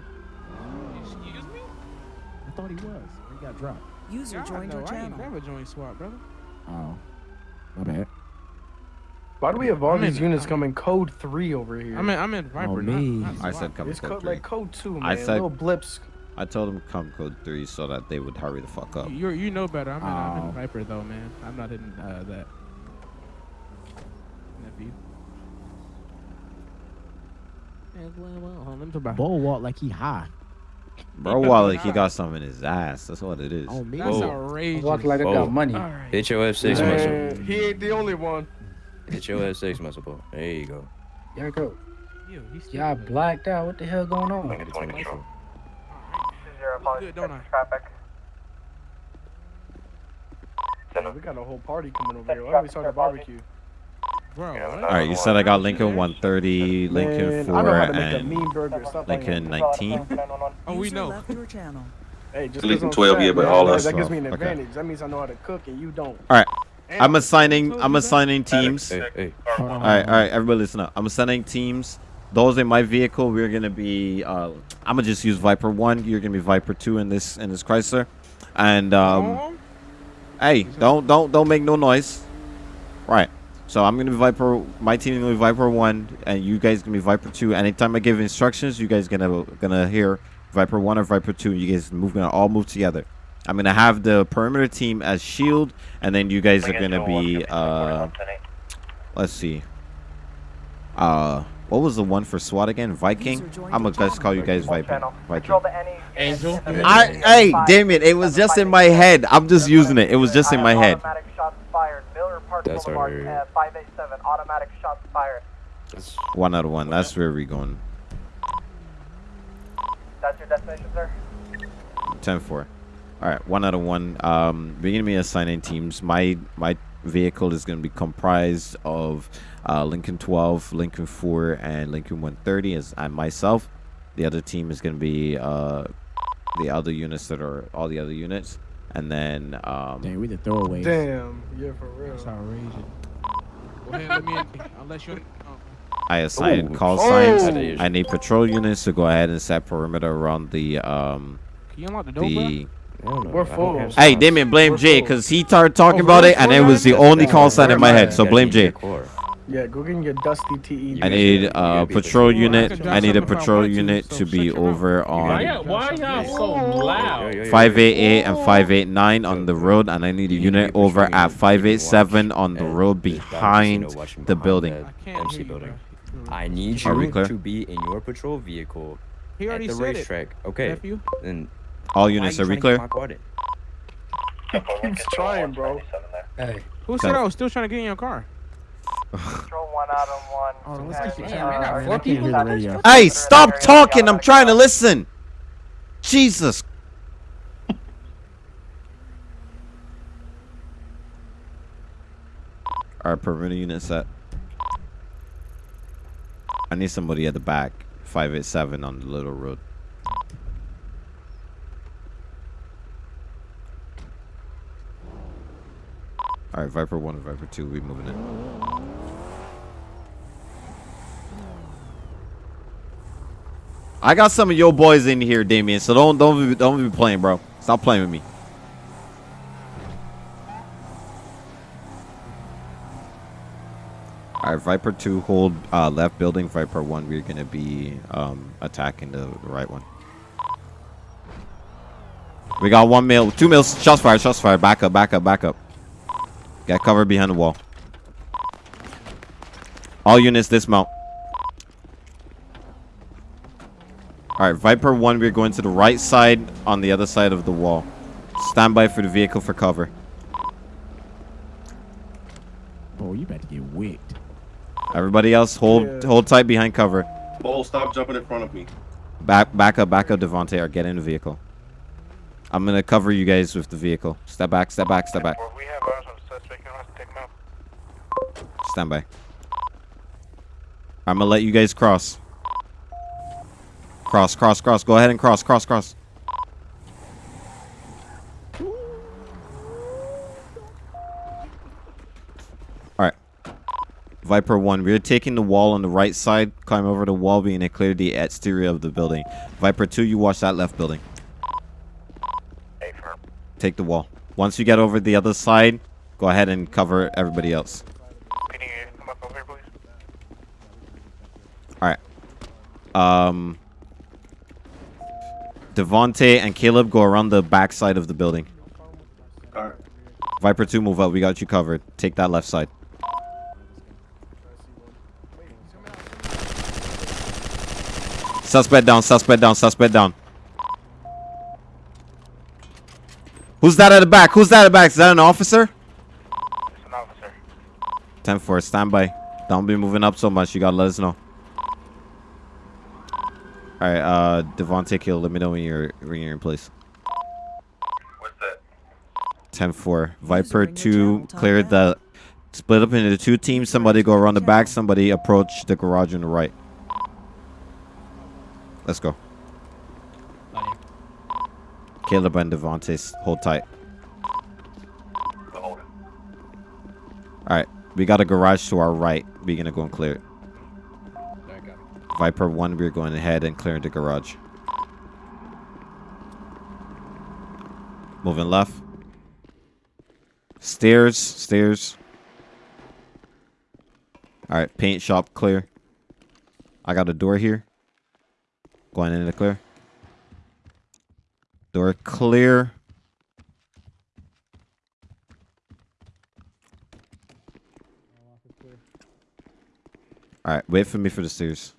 S5: Excuse me.
S4: I thought he was. He got dropped.
S10: User
S5: God,
S10: joined
S5: no,
S10: your
S5: I ain't
S10: channel.
S5: never joined SWAT, brother.
S4: Oh, my bad.
S15: Why do we have all
S5: I'm
S15: these
S5: in-
S15: units
S5: I'm-
S15: coming code 3 over here?
S5: I'm in, I'm in Viper. not-
S4: me.
S5: not
S2: I said come
S15: it's
S2: code
S15: code,
S2: three.
S15: like code 2, man.
S2: I said-
S15: Little blips.
S2: I told them come code three so that they would hurry the fuck up.
S5: You you know better. I'm in, I'm
S4: Oh.
S5: in Viper though, man. I'm not in uh, that. Nephew. Yeah, well, well, hold on, let me talk about-
S4: Bull walk like he high.
S2: Bro, while like he got something in his ass. That's what it is.
S4: On me.
S5: That's
S13: Whoa.
S5: outrageous.
S12: Walk like I got money.
S5: All right.
S13: Hit your F6 muscle.
S15: He ain't the only one.
S13: Hit your F6 muscle, bro. There you go.
S12: There go.
S5: Yo, he's
S12: Y'all blacked out. What the hell going on?
S13: Lincoln 20 control.
S3: 20
S5: don't I?
S3: traffic.
S15: Yeah, we got a whole party coming over here. Why don't we start a barbecue?
S5: Bro,
S1: Yeah.
S2: All right, you said I got Lincoln 130, Lincoln
S15: Man, I
S2: 4,
S15: know how to make a
S2: and
S15: burger.
S2: Lincoln 19.
S5: Oh, we
S10: User
S5: know.
S10: left your channel.
S15: Hey, just
S14: Lincoln
S15: 'cause I'm
S14: 12,
S15: fat,
S14: yeah, but all
S15: that-
S14: us
S15: That gives me an
S2: Okay.
S15: advantage. That means I know how to cook and you don't.
S2: All right, I'm assigning. I'm assigning teams.
S13: Hey, hey.
S2: All right, all right, everybody listen up. I'm assigning teams. Those in my vehicle, we're gonna be. Uh, I'm gonna just use Viper one. You're gonna be Viper two in this in this Chrysler, and um, hey, don't don't don't make no noise. Right. So I'm gonna be Viper. My team is gonna be Viper one, and you guys gonna be Viper two. Anytime I give instructions, you guys gonna gonna hear Viper one or Viper two. You guys move gonna all move together. I'm gonna have the perimeter team as shield, and then you guys are gonna be. Uh, let's see. Uh, What was the one for SWAT again? Viking? I'm gonna just call you guys Viper. Viking.
S3: Angel.
S2: I, hey, damn it! It was just in my head. I'm just using it. It was just in my head.
S3: Automatic shots fired. Miller Park
S13: That's
S3: Boulevard,
S13: alright.
S3: uh, 587. Automatic shots fired.
S2: One out of one. That's where we're going.
S3: That's your destination, sir?
S2: 10-4. All right, one out of one. Um, we're gonna be assigning teams. My my vehicle is gonna be comprised of uh, Lincoln 12, Lincoln 4, and Lincoln 130 as and myself. The other team is gonna be uh, the other units that are all the other units, and then um,
S4: Damn, we the throwaways.
S15: Damn. Yeah, for real.
S5: That's outrageous. Go ahead, let me in. Unless you're. Oh.
S2: I assigned
S13: Ooh.
S2: call
S13: Oh.
S2: signs. I need patrol units to go ahead and set perimeter around the um
S5: Can you unlock the door,
S2: the.
S15: We're full.
S2: Hey, Damien, blame Jay because he started talking about it, and it was the only call sign in my head. So blame Jay.
S15: Yeah, go get your dusty TE.
S2: I need a patrol unit. I need a patrol unit to be over on
S16: why y'all so loud?
S2: 588 and 589 on the road, and I need a unit over at 587 on the road behind the building.
S13: I need
S2: Are we
S13: you
S2: clear?
S13: to be in your patrol vehicle
S5: He
S13: at the
S5: said it.
S13: racetrack. Okay.
S5: Nephew.
S13: Then
S2: All units,
S13: you
S2: are we clear?
S13: get my in?
S15: Keeps trying, bro.
S12: Hey.
S5: Who said I was still trying to get in your car?
S3: Control one out of one.
S4: Oh, let's get you Damn, I got four people. radio.
S2: Hey, stop talking! I'm trying to listen. Jesus. All right, perimeter unit set. I need somebody at the back. 587 on the little road. All right, Viper 1 and Viper 2, we moving in. I got some of your boys in here, Damien. So don't don't be, don't be playing, bro. Stop playing with me. All right, Viper two hold uh, left building. Viper one, we're gonna be um, attacking the right one. We got one mil, two mils. Shots fired. Shots fired. Back up. Back up. Back up. Get cover behind the wall. All units dismount. All right, Viper 1, we're going to the right side on the other side of the wall. Stand by for the vehicle for cover.
S4: Oh, you about to get wicked.
S2: Everybody else, hold
S14: Yeah.
S2: hold tight behind cover.
S14: Bull, stop jumping in front of me.
S2: Back back up, back up, Devontae, or get in the vehicle. I'm gonna cover you guys with the vehicle. Step back, step back, step back.
S9: We have eyes on the suspect. You want to take him out?
S2: Stand by. I'm gonna let you guys cross. Cross, cross, cross. Go ahead and cross, cross, cross. Alright. Viper 1, we're taking the wall on the right side. Climb over the wall, being to clear the exterior of the building. Viper 2, you watch that left building. Take the wall. Once you get over the other side, go ahead and cover everybody else.
S9: Can you come up over here, please?
S2: All right. Um, Devontae and Caleb go around the back side of the building. Viper 2, move up. We got you covered. Take that left side. Suspect down, suspect down, suspect down. Who's that at the back? Who's that at the back? Is that an officer?
S9: It's an officer.
S2: 10 4, stand by. Don't be moving up so much. You gotta let us know. Alright, uh, Devontae Kill, let me know when you're, when you're in place.
S9: What's that?
S2: 10 4. Viper 2, clear the. Split up into two teams. Somebody go around the back. Somebody approach the garage on the right. Let's go. Caleb and Devontae, s- hold tight. Alright, we got a garage to our right. We're gonna go and clear it. Viper 1, we're going ahead and clearing the garage. Moving left. Stairs, stairs. Alright, paint shop clear. I got a door here. Going into the clear. Door clear. All right, wait for me for the stairs.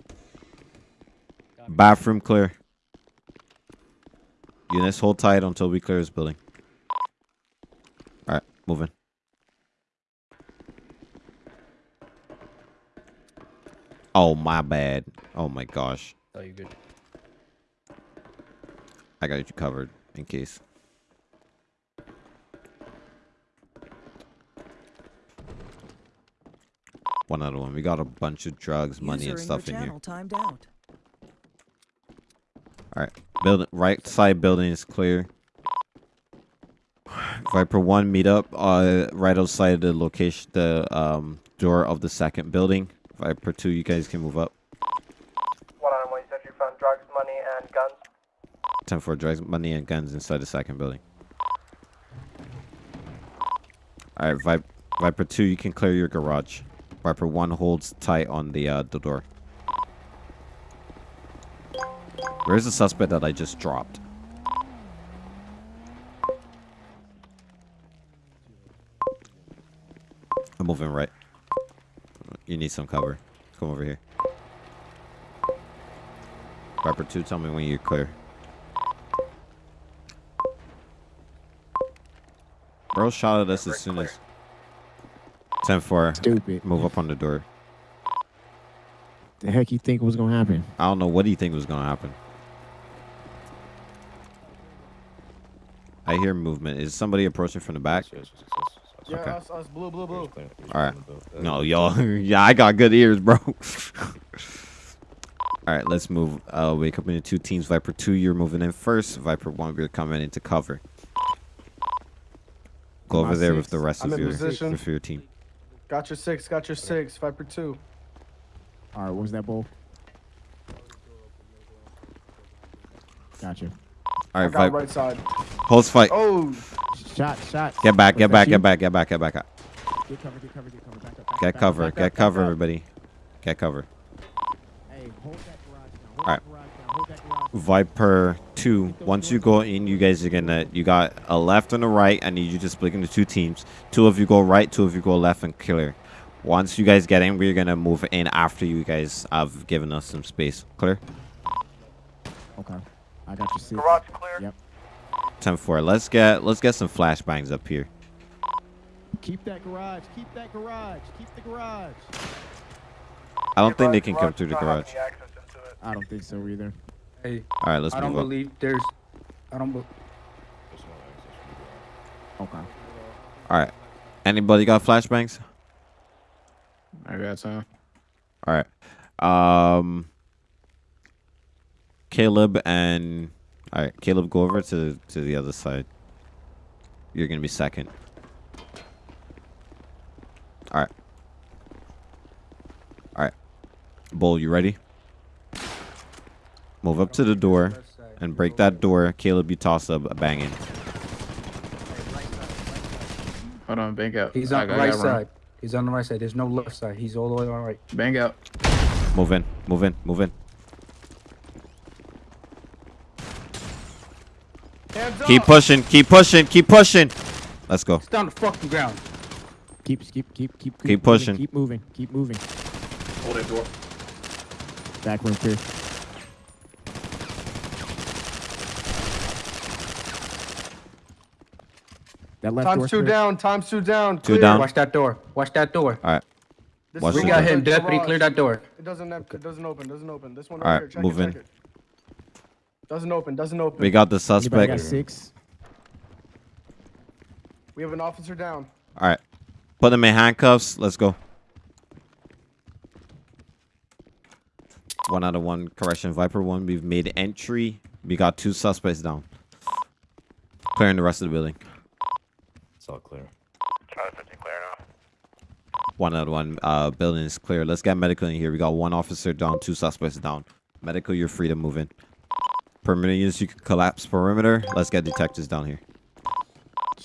S2: Bathroom clear. Units hold tight until we clear this building. All right, moving. Oh my bad. Oh my gosh.
S13: Oh, you good?
S2: I got you covered in case. One other one. We got a bunch of drugs, money,
S10: User
S2: and
S10: in
S2: stuff
S10: your
S2: in here.
S10: timed out.
S2: All right, building right side building is clear. Viper one, meet up uh right outside the location, the um door of the second building. Viper two, you guys can move up.
S3: One on one, you said you found drugs, money, and guns.
S2: Ten four drugs, money, and guns inside the second building. All right, Viper, Viper two, you can clear your garage. Viper one holds tight on the uh the door. Where's the suspect that I just dropped? I'm moving right. You need some cover. Come over here. Viper 2, tell me when you're clear. Bro shot at us as soon as... 10-4.
S4: Stupid.
S2: Move up on the door.
S4: The heck you think was gonna happen?
S2: I don't know. What do you think was going to happen? I hear movement. Is somebody approaching from the back?
S15: Yeah,
S2: Okay.
S15: us, us, blue, blue, blue.
S2: All right. No, y'all. yeah, I got good ears, bro. All right, let's move. Uh, wake up into two teams. Viper two, you're moving in first. Viper one, we're coming into cover. Go over
S15: at
S2: there
S15: six.
S2: with the rest
S15: I'm
S2: of your
S15: position.
S2: your team.
S15: Got your six, got your six, Viper two.
S4: All right, what was that bull? Gotcha.
S2: All
S15: I
S2: right,
S15: got
S2: Viper.
S15: right side.
S2: Holds fight.
S15: Oh,
S4: Shot, shot.
S2: Get back, get back, get back, get back, get back, get back.
S4: Get cover, get cover, get cover. Back up, back
S2: Get
S4: up, back
S2: cover,
S4: up,
S2: get
S4: back
S2: cover,
S4: back
S2: everybody. Get cover.
S4: Hey, hold that garage down. Hold
S2: All right.
S4: that garage down. Hold that garage
S2: Viper two. Once you go in, you guys are gonna. You got a left and a right. I need you to split into two teams. Two of you go right. Two of you go left and clear. Once you guys get in, we're gonna move in after you guys have given us some space. Clear.
S4: Okay. I got your six.
S9: Garage clear.
S4: Yep.
S2: 10-4. Let's get let's get some flashbangs up here.
S4: Keep that garage. Keep that garage. Keep the garage.
S2: I don't think they can come through the garage.
S4: I don't think so either.
S12: Hey,
S2: All right, let's
S12: I don't
S2: up.
S12: believe there's. I don't. Be-
S4: Okay.
S2: All right. Anybody got flashbangs?
S17: I got some.
S2: All right. Um. Caleb and all right, Caleb, go over to to the other side. You're gonna be second. All right. All right. Bull, you ready? Move up to the door and break that door. Caleb, you toss up a banging.
S17: Hold on, bank out.
S12: He's
S17: I
S12: on the right
S17: got run.
S12: side. He's on the right side. There's no left side. He's all the way on the right.
S17: Bang out.
S2: Move in. Move in. Move in. Keep pushing. Keep pushing. Keep pushing. Let's go.
S12: It's on the fucking ground.
S4: Keep, keep, keep, keep.
S2: Keep
S4: moving,
S2: pushing.
S4: Keep moving. Keep moving.
S14: Hold that door.
S4: Back room clear. That left
S15: Times
S4: door's
S15: two
S4: clear.
S15: down, times two down.
S2: Two down.
S12: Watch that door. Watch that door.
S2: All right.
S15: This
S2: Watch
S15: is
S2: the
S12: We got
S2: door.
S12: him. Deputy,
S15: Garage.
S12: clear that door.
S15: It doesn't, it doesn't open, doesn't open. This one
S2: All
S15: right
S2: right,
S15: here. Check
S2: move
S15: it,
S2: in.
S15: check it. Doesn't open, doesn't open.
S2: We got the
S4: Anybody
S2: suspect.
S4: got six?
S15: We have an officer down.
S2: All right. Put them in handcuffs. Let's go. One out of one. Correction. Viper one. We've made entry. We got two suspects down. Clearing the rest of the building.
S13: It's all clear.
S8: Charlie 50 clear now.
S2: One out of one. Uh, building is clear. Let's get medical in here. We got one officer down, two suspects down. Medical, you're free to move in. Perimeter units, you can collapse perimeter. Let's get detectives down here.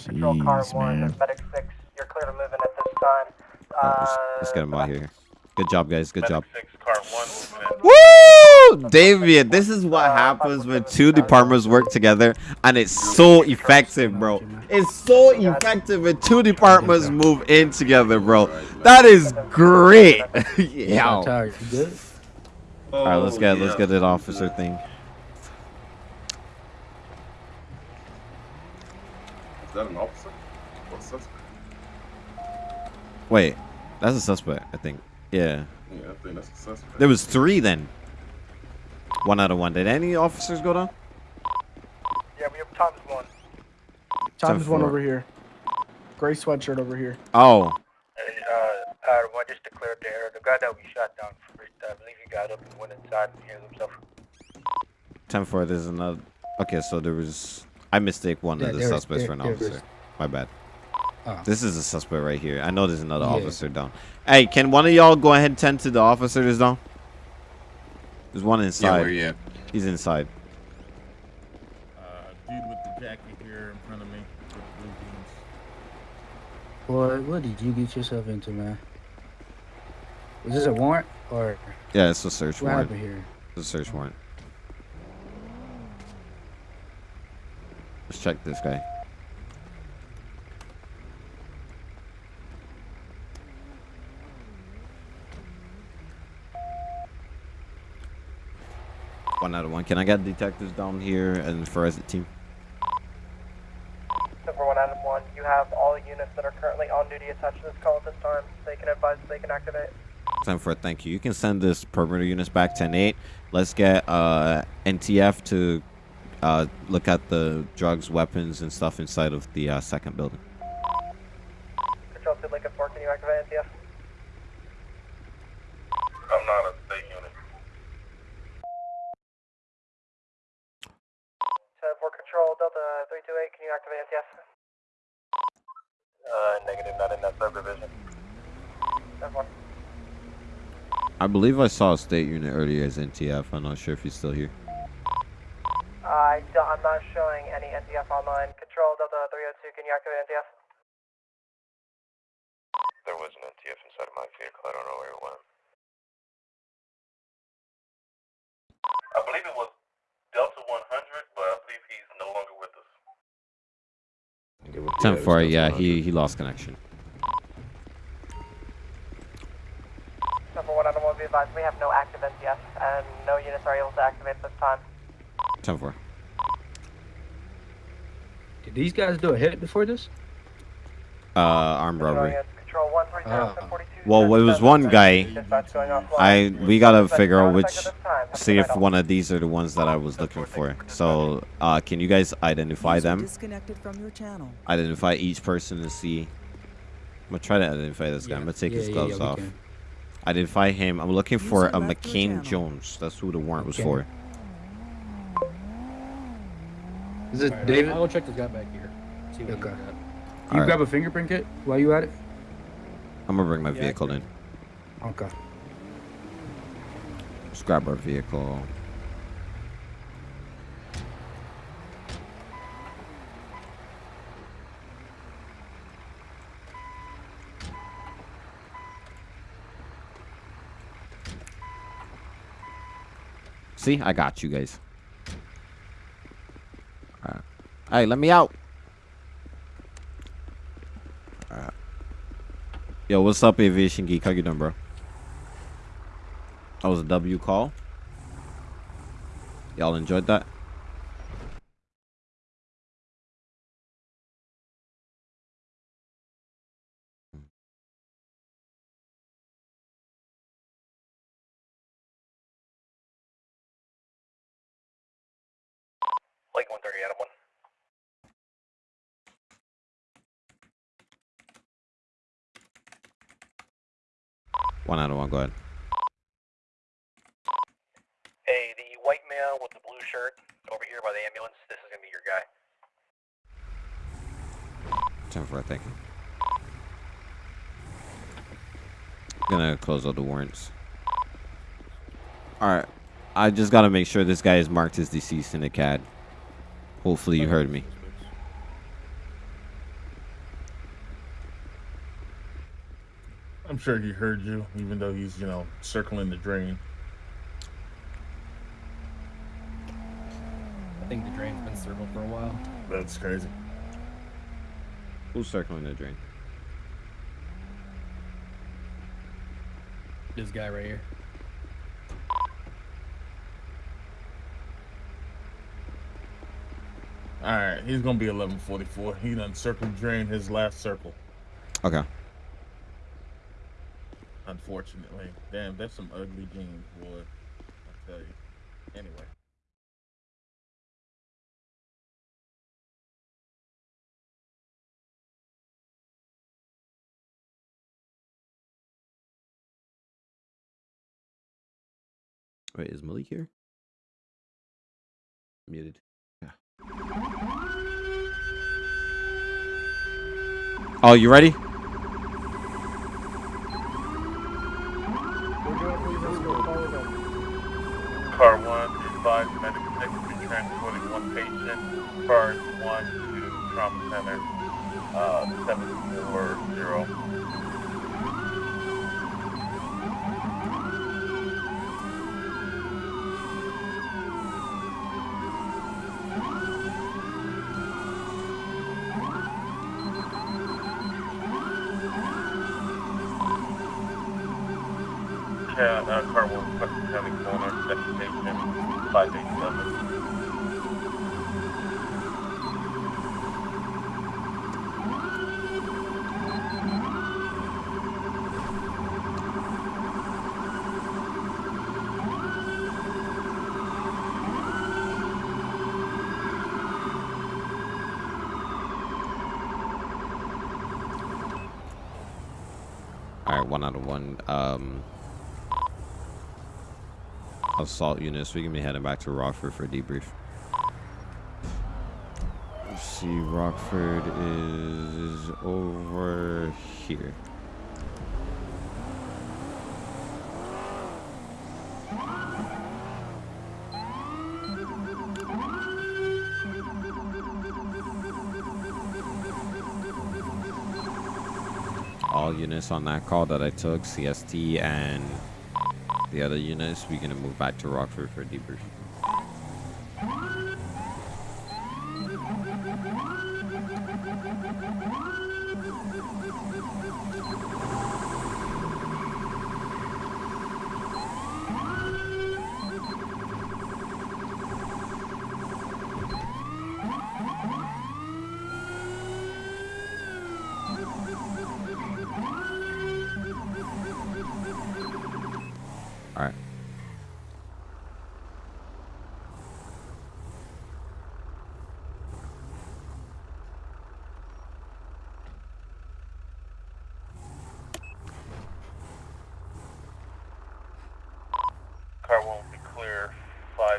S3: Control car
S4: Jeez,
S3: one,
S4: man.
S3: medic six. You're clear to move in at this time.
S2: All right, let's,
S3: Uh,
S2: let's get them out here. Good job, guys. Good job.
S8: Six, car
S2: Woo! David, this is what happens when two departments work together and it's so effective, bro. It's so effective when two departments move in together, bro. That is great. yeah.
S12: Tyler, you good?
S2: All right, let's get let's get that officer thing.
S14: That an officer? What suspect?
S2: Wait, that's a suspect, I think. Yeah.
S14: Yeah, I think that's a suspect.
S2: There was three then. One out of one. Did any officers go down?
S3: Yeah, we have Tom's one.
S15: Times
S2: Ten
S15: one
S2: four.
S15: over here. Gray sweatshirt over here.
S2: Oh,
S1: Hey, uh, Adam, one just to clear up the air. The guy that we shot down first, I believe he got up and went inside and healed himself.
S2: 10 4, there's another. Okay, so there was. I mistake one
S12: Yeah,
S2: of the suspects
S12: there-
S2: for an
S12: there is.
S2: officer. My bad.
S12: Oh.
S2: This is a suspect right here. I know there's another
S12: Yeah.
S2: officer down. Hey, can one of y'all go ahead and tend to the officer that's down? There's one inside.
S17: where you at?
S2: He's inside.
S16: Uh, dude with the jacket here in front of me with blue jeans.
S12: Boy, what did you get yourself into, man? Was this a warrant or
S2: Yeah, it's a search
S12: what
S2: warrant.
S12: happened here?
S2: It's a search warrant. Let's check this guy. One out of one. Can I get detectives down here and forensic team?
S3: Number one, Adam one. You have all units that are currently on duty attached to this call at this time. They can advise they can activate.
S2: Time for a thank you. You can send this perimeter units back 10-8. Let's get uh, NTF to uh, look at the drugs, weapons, and stuff inside of the uh, second building.
S3: Control to Lincoln 4, can you activate NTF?
S14: I'm not a state unit.
S3: 10 4 Control, Delta 328, can you activate NTF?
S1: Uh, negative, not in that subdivision.
S3: 10 4.
S2: I believe I saw a state unit earlier as NTF. I'm not sure if he's still here.
S3: I don't, I'm not showing any NTF online. Control, Delta 302, can you activate NTF?
S1: There was an NTF inside of my vehicle. I don't know where it went.
S14: I believe it was Delta 100, but I believe he's no longer with us.
S2: 10 4, yeah, he, he lost connection.
S3: Number one, Adam one, be advised, we have no active NTF, and no units are able to activate at this time.
S2: 10 4.
S12: Did these guys do a hit before this?
S2: Uh, armed robbery.
S3: Control 130. 42.
S2: Well, it was one guy.
S3: Dispatch going offline.
S2: I we gotta figure out which, see if one of these are the ones that I was looking for. So, uh, can you guys identify them?
S10: Disconnected from your channel.
S2: Identify each person to see. I'm gonna try to identify this guy. I'm gonna take
S12: Yeah,
S2: his gloves
S12: yeah, we
S2: off.
S12: can.
S2: Identify him. I'm looking for a McCain. Jones. That's who the warrant was for.
S12: Is it
S17: Alright,
S12: David?
S17: I'll go check this guy back here. See what
S12: Okay.
S17: he got.
S12: Can you
S2: Alright.
S12: grab a fingerprint kit while you at it?
S2: I'm gonna bring my
S17: Yeah,
S2: vehicle in.
S12: Okay.
S2: Let's grab our vehicle. See, I got you guys. Alright. Hey, let me out. Alright. Yo, what's up, Aviation Geek? How you doing, bro? That was a W call. Y'all enjoyed that?
S1: Lake 130, Adam 1.
S2: One out of one. Go ahead.
S1: Hey, the white male with the blue shirt over here by the ambulance, this is gonna be your guy.
S2: Ten for thank you. Gonna close all the warrants. All right. I just gotta make sure this guy is marked as deceased in the CAD. Hopefully you heard me.
S16: I'm sure he heard you, even though he's, you know, circling the drain.
S17: I think the drain's been circled for a while.
S16: That's crazy.
S2: Who's circling the drain?
S17: This guy right here.
S16: All right, he's gonna be 1144. He done circle drain his last circle.
S2: Okay.
S16: Unfortunately, damn, that's some ugly jeans, boy. I tell you. Anyway.
S2: Wait, is Malik here? Muted. Yeah. Oh, you ready?
S8: Car one, advise medical be transporting one patient. Cars one to trauma center, uh, seven four zero. Ca- uh, car one, Preston County Coroner, destination five eight seven.
S2: One out of one. Um, assault units. We can be heading back to Rockford for a debrief. Let's see, Rockford is over here. Units on that call that I took, CST and the other units, we're gonna move back to Rockford for debrief.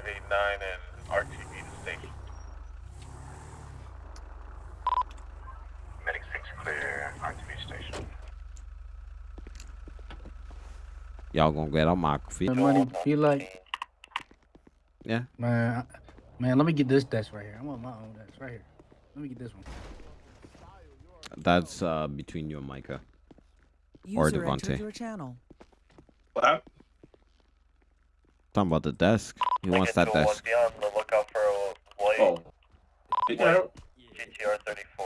S8: 989 and RTV to station. Medic 6 clear, RTV station.
S2: Y'all gonna get on my feet.
S12: Money, feel like.
S2: Yeah.
S12: Man, man, let me get this desk right here. I want my own desk right here. Let me get this one.
S2: That's uh, between you and Micah.
S10: User or
S2: Devante.
S10: Your channel.
S8: What?
S2: Talking about the desk. He wants that desk.
S8: Be on the lookout for a white.
S14: Oh.
S8: white GTR 34.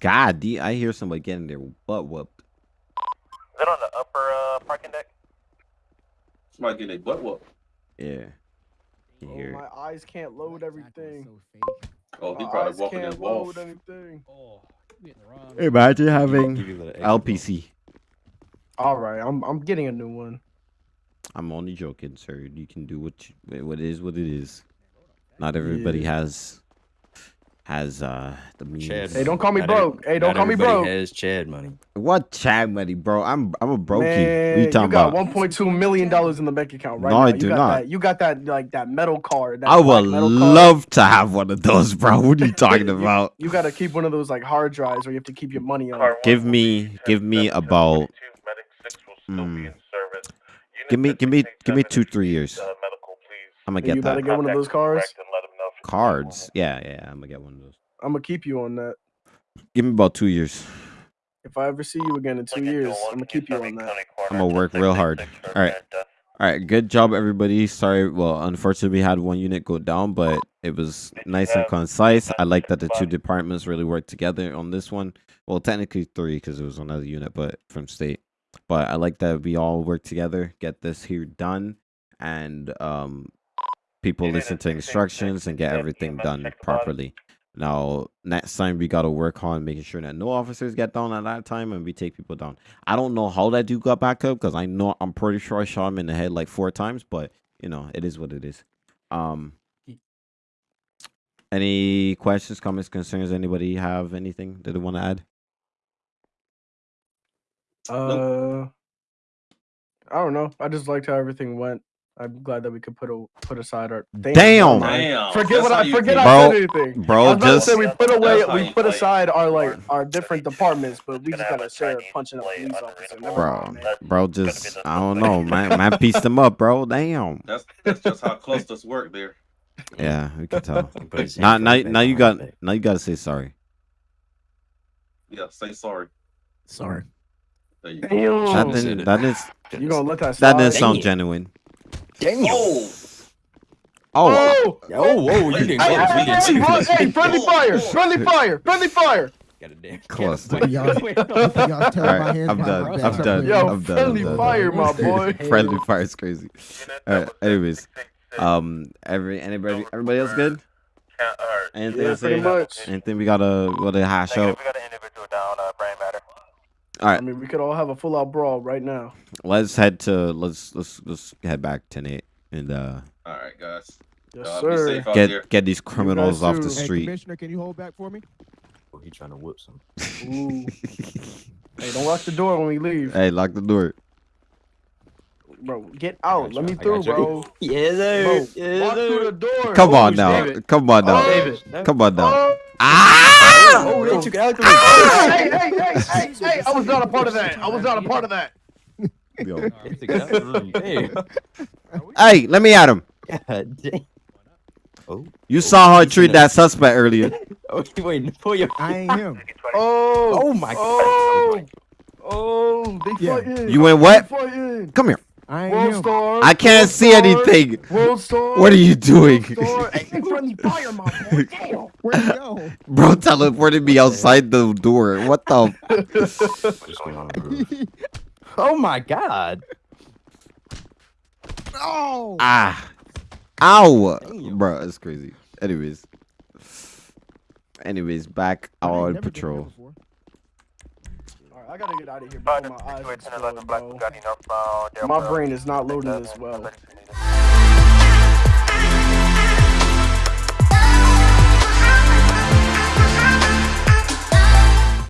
S2: God, I hear somebody getting their butt whooped.
S8: Is it on the upper uh, parking deck?
S14: Somebody getting their butt whooped.
S2: Yeah. You
S15: Oh,
S2: hear it.
S15: my eyes can't load everything.
S14: Oh, he probably
S15: eyes
S14: walking
S15: can't
S14: his wolf.
S15: load anything.
S2: Imagine having
S13: Give you a
S2: LPC.
S15: All right, I'm I'm getting a new one.
S2: I'm only joking, sir. You can do what you, what is what it is. Not everybody
S15: Yeah.
S2: has has uh the means.
S13: Chad.
S15: Hey, don't call me
S13: Not every-
S15: broke. Hey, don't call me
S13: everybody
S15: broke.
S13: has Chad money.
S2: What Chad money, bro? I'm I'm a brokey.
S15: Man,
S2: what you talking
S15: got
S2: about?
S15: 1.2 million dollars in the bank account right
S2: No,
S15: now.
S2: I
S15: you
S2: do
S15: got
S2: not.
S15: That, you got that like that metal card. That
S2: I would
S15: metal card.
S2: love to have one of those, bro. What are you talking about?
S15: You got to keep one of those like hard drives where you have to keep your money on.
S2: Give me give me about mm, give me give me give me two three years. I'm gonna
S15: Yeah,
S2: get
S15: you better
S2: that.
S15: get one of those cards.
S2: Cards, yeah, yeah, I'm gonna get one of those.
S15: I'm gonna keep you on that.
S2: Give me about two years.
S15: If I ever see you again in two years, I'm gonna keep you on that.
S2: I'm gonna work real hard. All right. All right, good job, everybody. Sorry, well, unfortunately, we had one unit go down, but it was nice and concise. I like that the two departments really worked together on this one. Well, technically three because it was another unit, but from state. But I like that we all work together, get this here done, and um, people listen to instructions and get everything done properly. Now, next time we gotta work on making sure that no officers get down at that time and we take people down. I don't know how that dude got back up because I know I'm pretty sure I shot him in the head like four times, but you know, it is what it is. Um any questions, comments, concerns? Anybody have anything that they want to add?
S15: Uh, I don't know. I just liked how everything went. I'm glad that we could put a put aside our
S2: Damn.
S15: never mind.
S2: Damn,
S15: Forget
S2: that's
S15: what I forget.
S2: feel.
S15: I
S2: Bro,
S15: said anything.
S2: bro,
S15: I was
S2: just-
S15: say we put away we put
S2: fight.
S15: aside our like our different departments, but we just gotta share punching up police officer.
S2: Bro, bro, just I don't know, man. Man pieced them up, bro. Damn.
S14: That's that's just how clusters work there.
S2: Yeah, we can tell.
S14: Put his
S2: now,
S14: hand
S2: now, now you got now you gotta say sorry.
S14: Yeah, say sorry.
S2: Sorry.
S14: There you go.
S15: Damn.
S2: That didn't. That is.
S15: You gonna let that
S2: That
S15: slide?
S2: didn't sound
S15: Damn.
S2: genuine.
S15: Damn.
S14: Oh.
S2: Oh.
S15: Oh,
S13: whoa, you didn't
S15: Hey,
S13: go.
S15: hey, hey, hey, hey, friendly fire! Friendly fire! Friendly fire!
S2: Cluster.
S4: Y'all- y'all tell
S2: All
S4: my hands
S2: I'm
S4: behind
S2: done.
S4: my
S2: I'm done.
S15: Yo,
S2: I'm done.
S15: friendly
S2: I'm done.
S15: fire, my boy.
S2: friendly fire is crazy. All right. Anyways, um, every anybody, everybody else good? Anything
S15: Yeah,
S2: to say?
S15: pretty much.
S2: Anything we gotta gotta hash out? All
S15: I mean, we could all have a full out brawl right now.
S2: let's head to let's let's let's head back to Nate and uh
S14: All right, guys.
S15: Yes,
S14: Uh,
S15: sir.
S14: Be safe out there.
S2: get get these criminals off the
S15: too.
S4: Hey,
S2: street.
S4: Commissioner, can you hold back for me?
S13: Oh, he trying to whip some.
S15: Hey, don't lock the door when we leave,
S2: Hey, lock the door.
S15: Bro. Get out. Let me through, bro.
S13: Yeah,
S15: Bro,
S13: there. Yeah,
S15: walk
S13: there.
S15: through the door.
S2: Come
S15: Oh,
S2: on now.
S15: David.
S2: Come on now.
S15: David.
S2: Come on now.
S15: Oh,
S2: Ah!
S13: Oh, they took it out
S15: hey, hey, hey, hey, hey! I was not a part of that. I was not a part of that.
S2: Yo.
S13: They took it out the room. Damn.
S2: Hey, let me at him.
S13: God damn. Oh.
S2: You saw how I treat that suspect earlier.
S13: Oh, you waiting for you.
S4: I ain't him.
S15: Oh,
S13: Oh my
S15: oh, oh! They
S4: Yeah.
S15: fighting.
S2: You went what? Come here.
S4: I
S15: World
S4: him.
S15: Star.
S2: I can't
S15: World
S2: see
S15: Star,
S2: anything.
S15: World Star.
S2: What are you doing?
S15: Star. Hey, hey, friendly fire, my boy. Damn.
S4: Where'd go?
S2: Bro teleported me outside the door. What the?
S13: What's going on, bro? Oh my god.
S4: Oh!
S2: Ah. Ow. Bro, that's crazy. Anyways. Anyways, back on
S4: never been
S2: patrol.
S15: I gotta get out of here before my eyes explode, bro. My brain is not loading as well.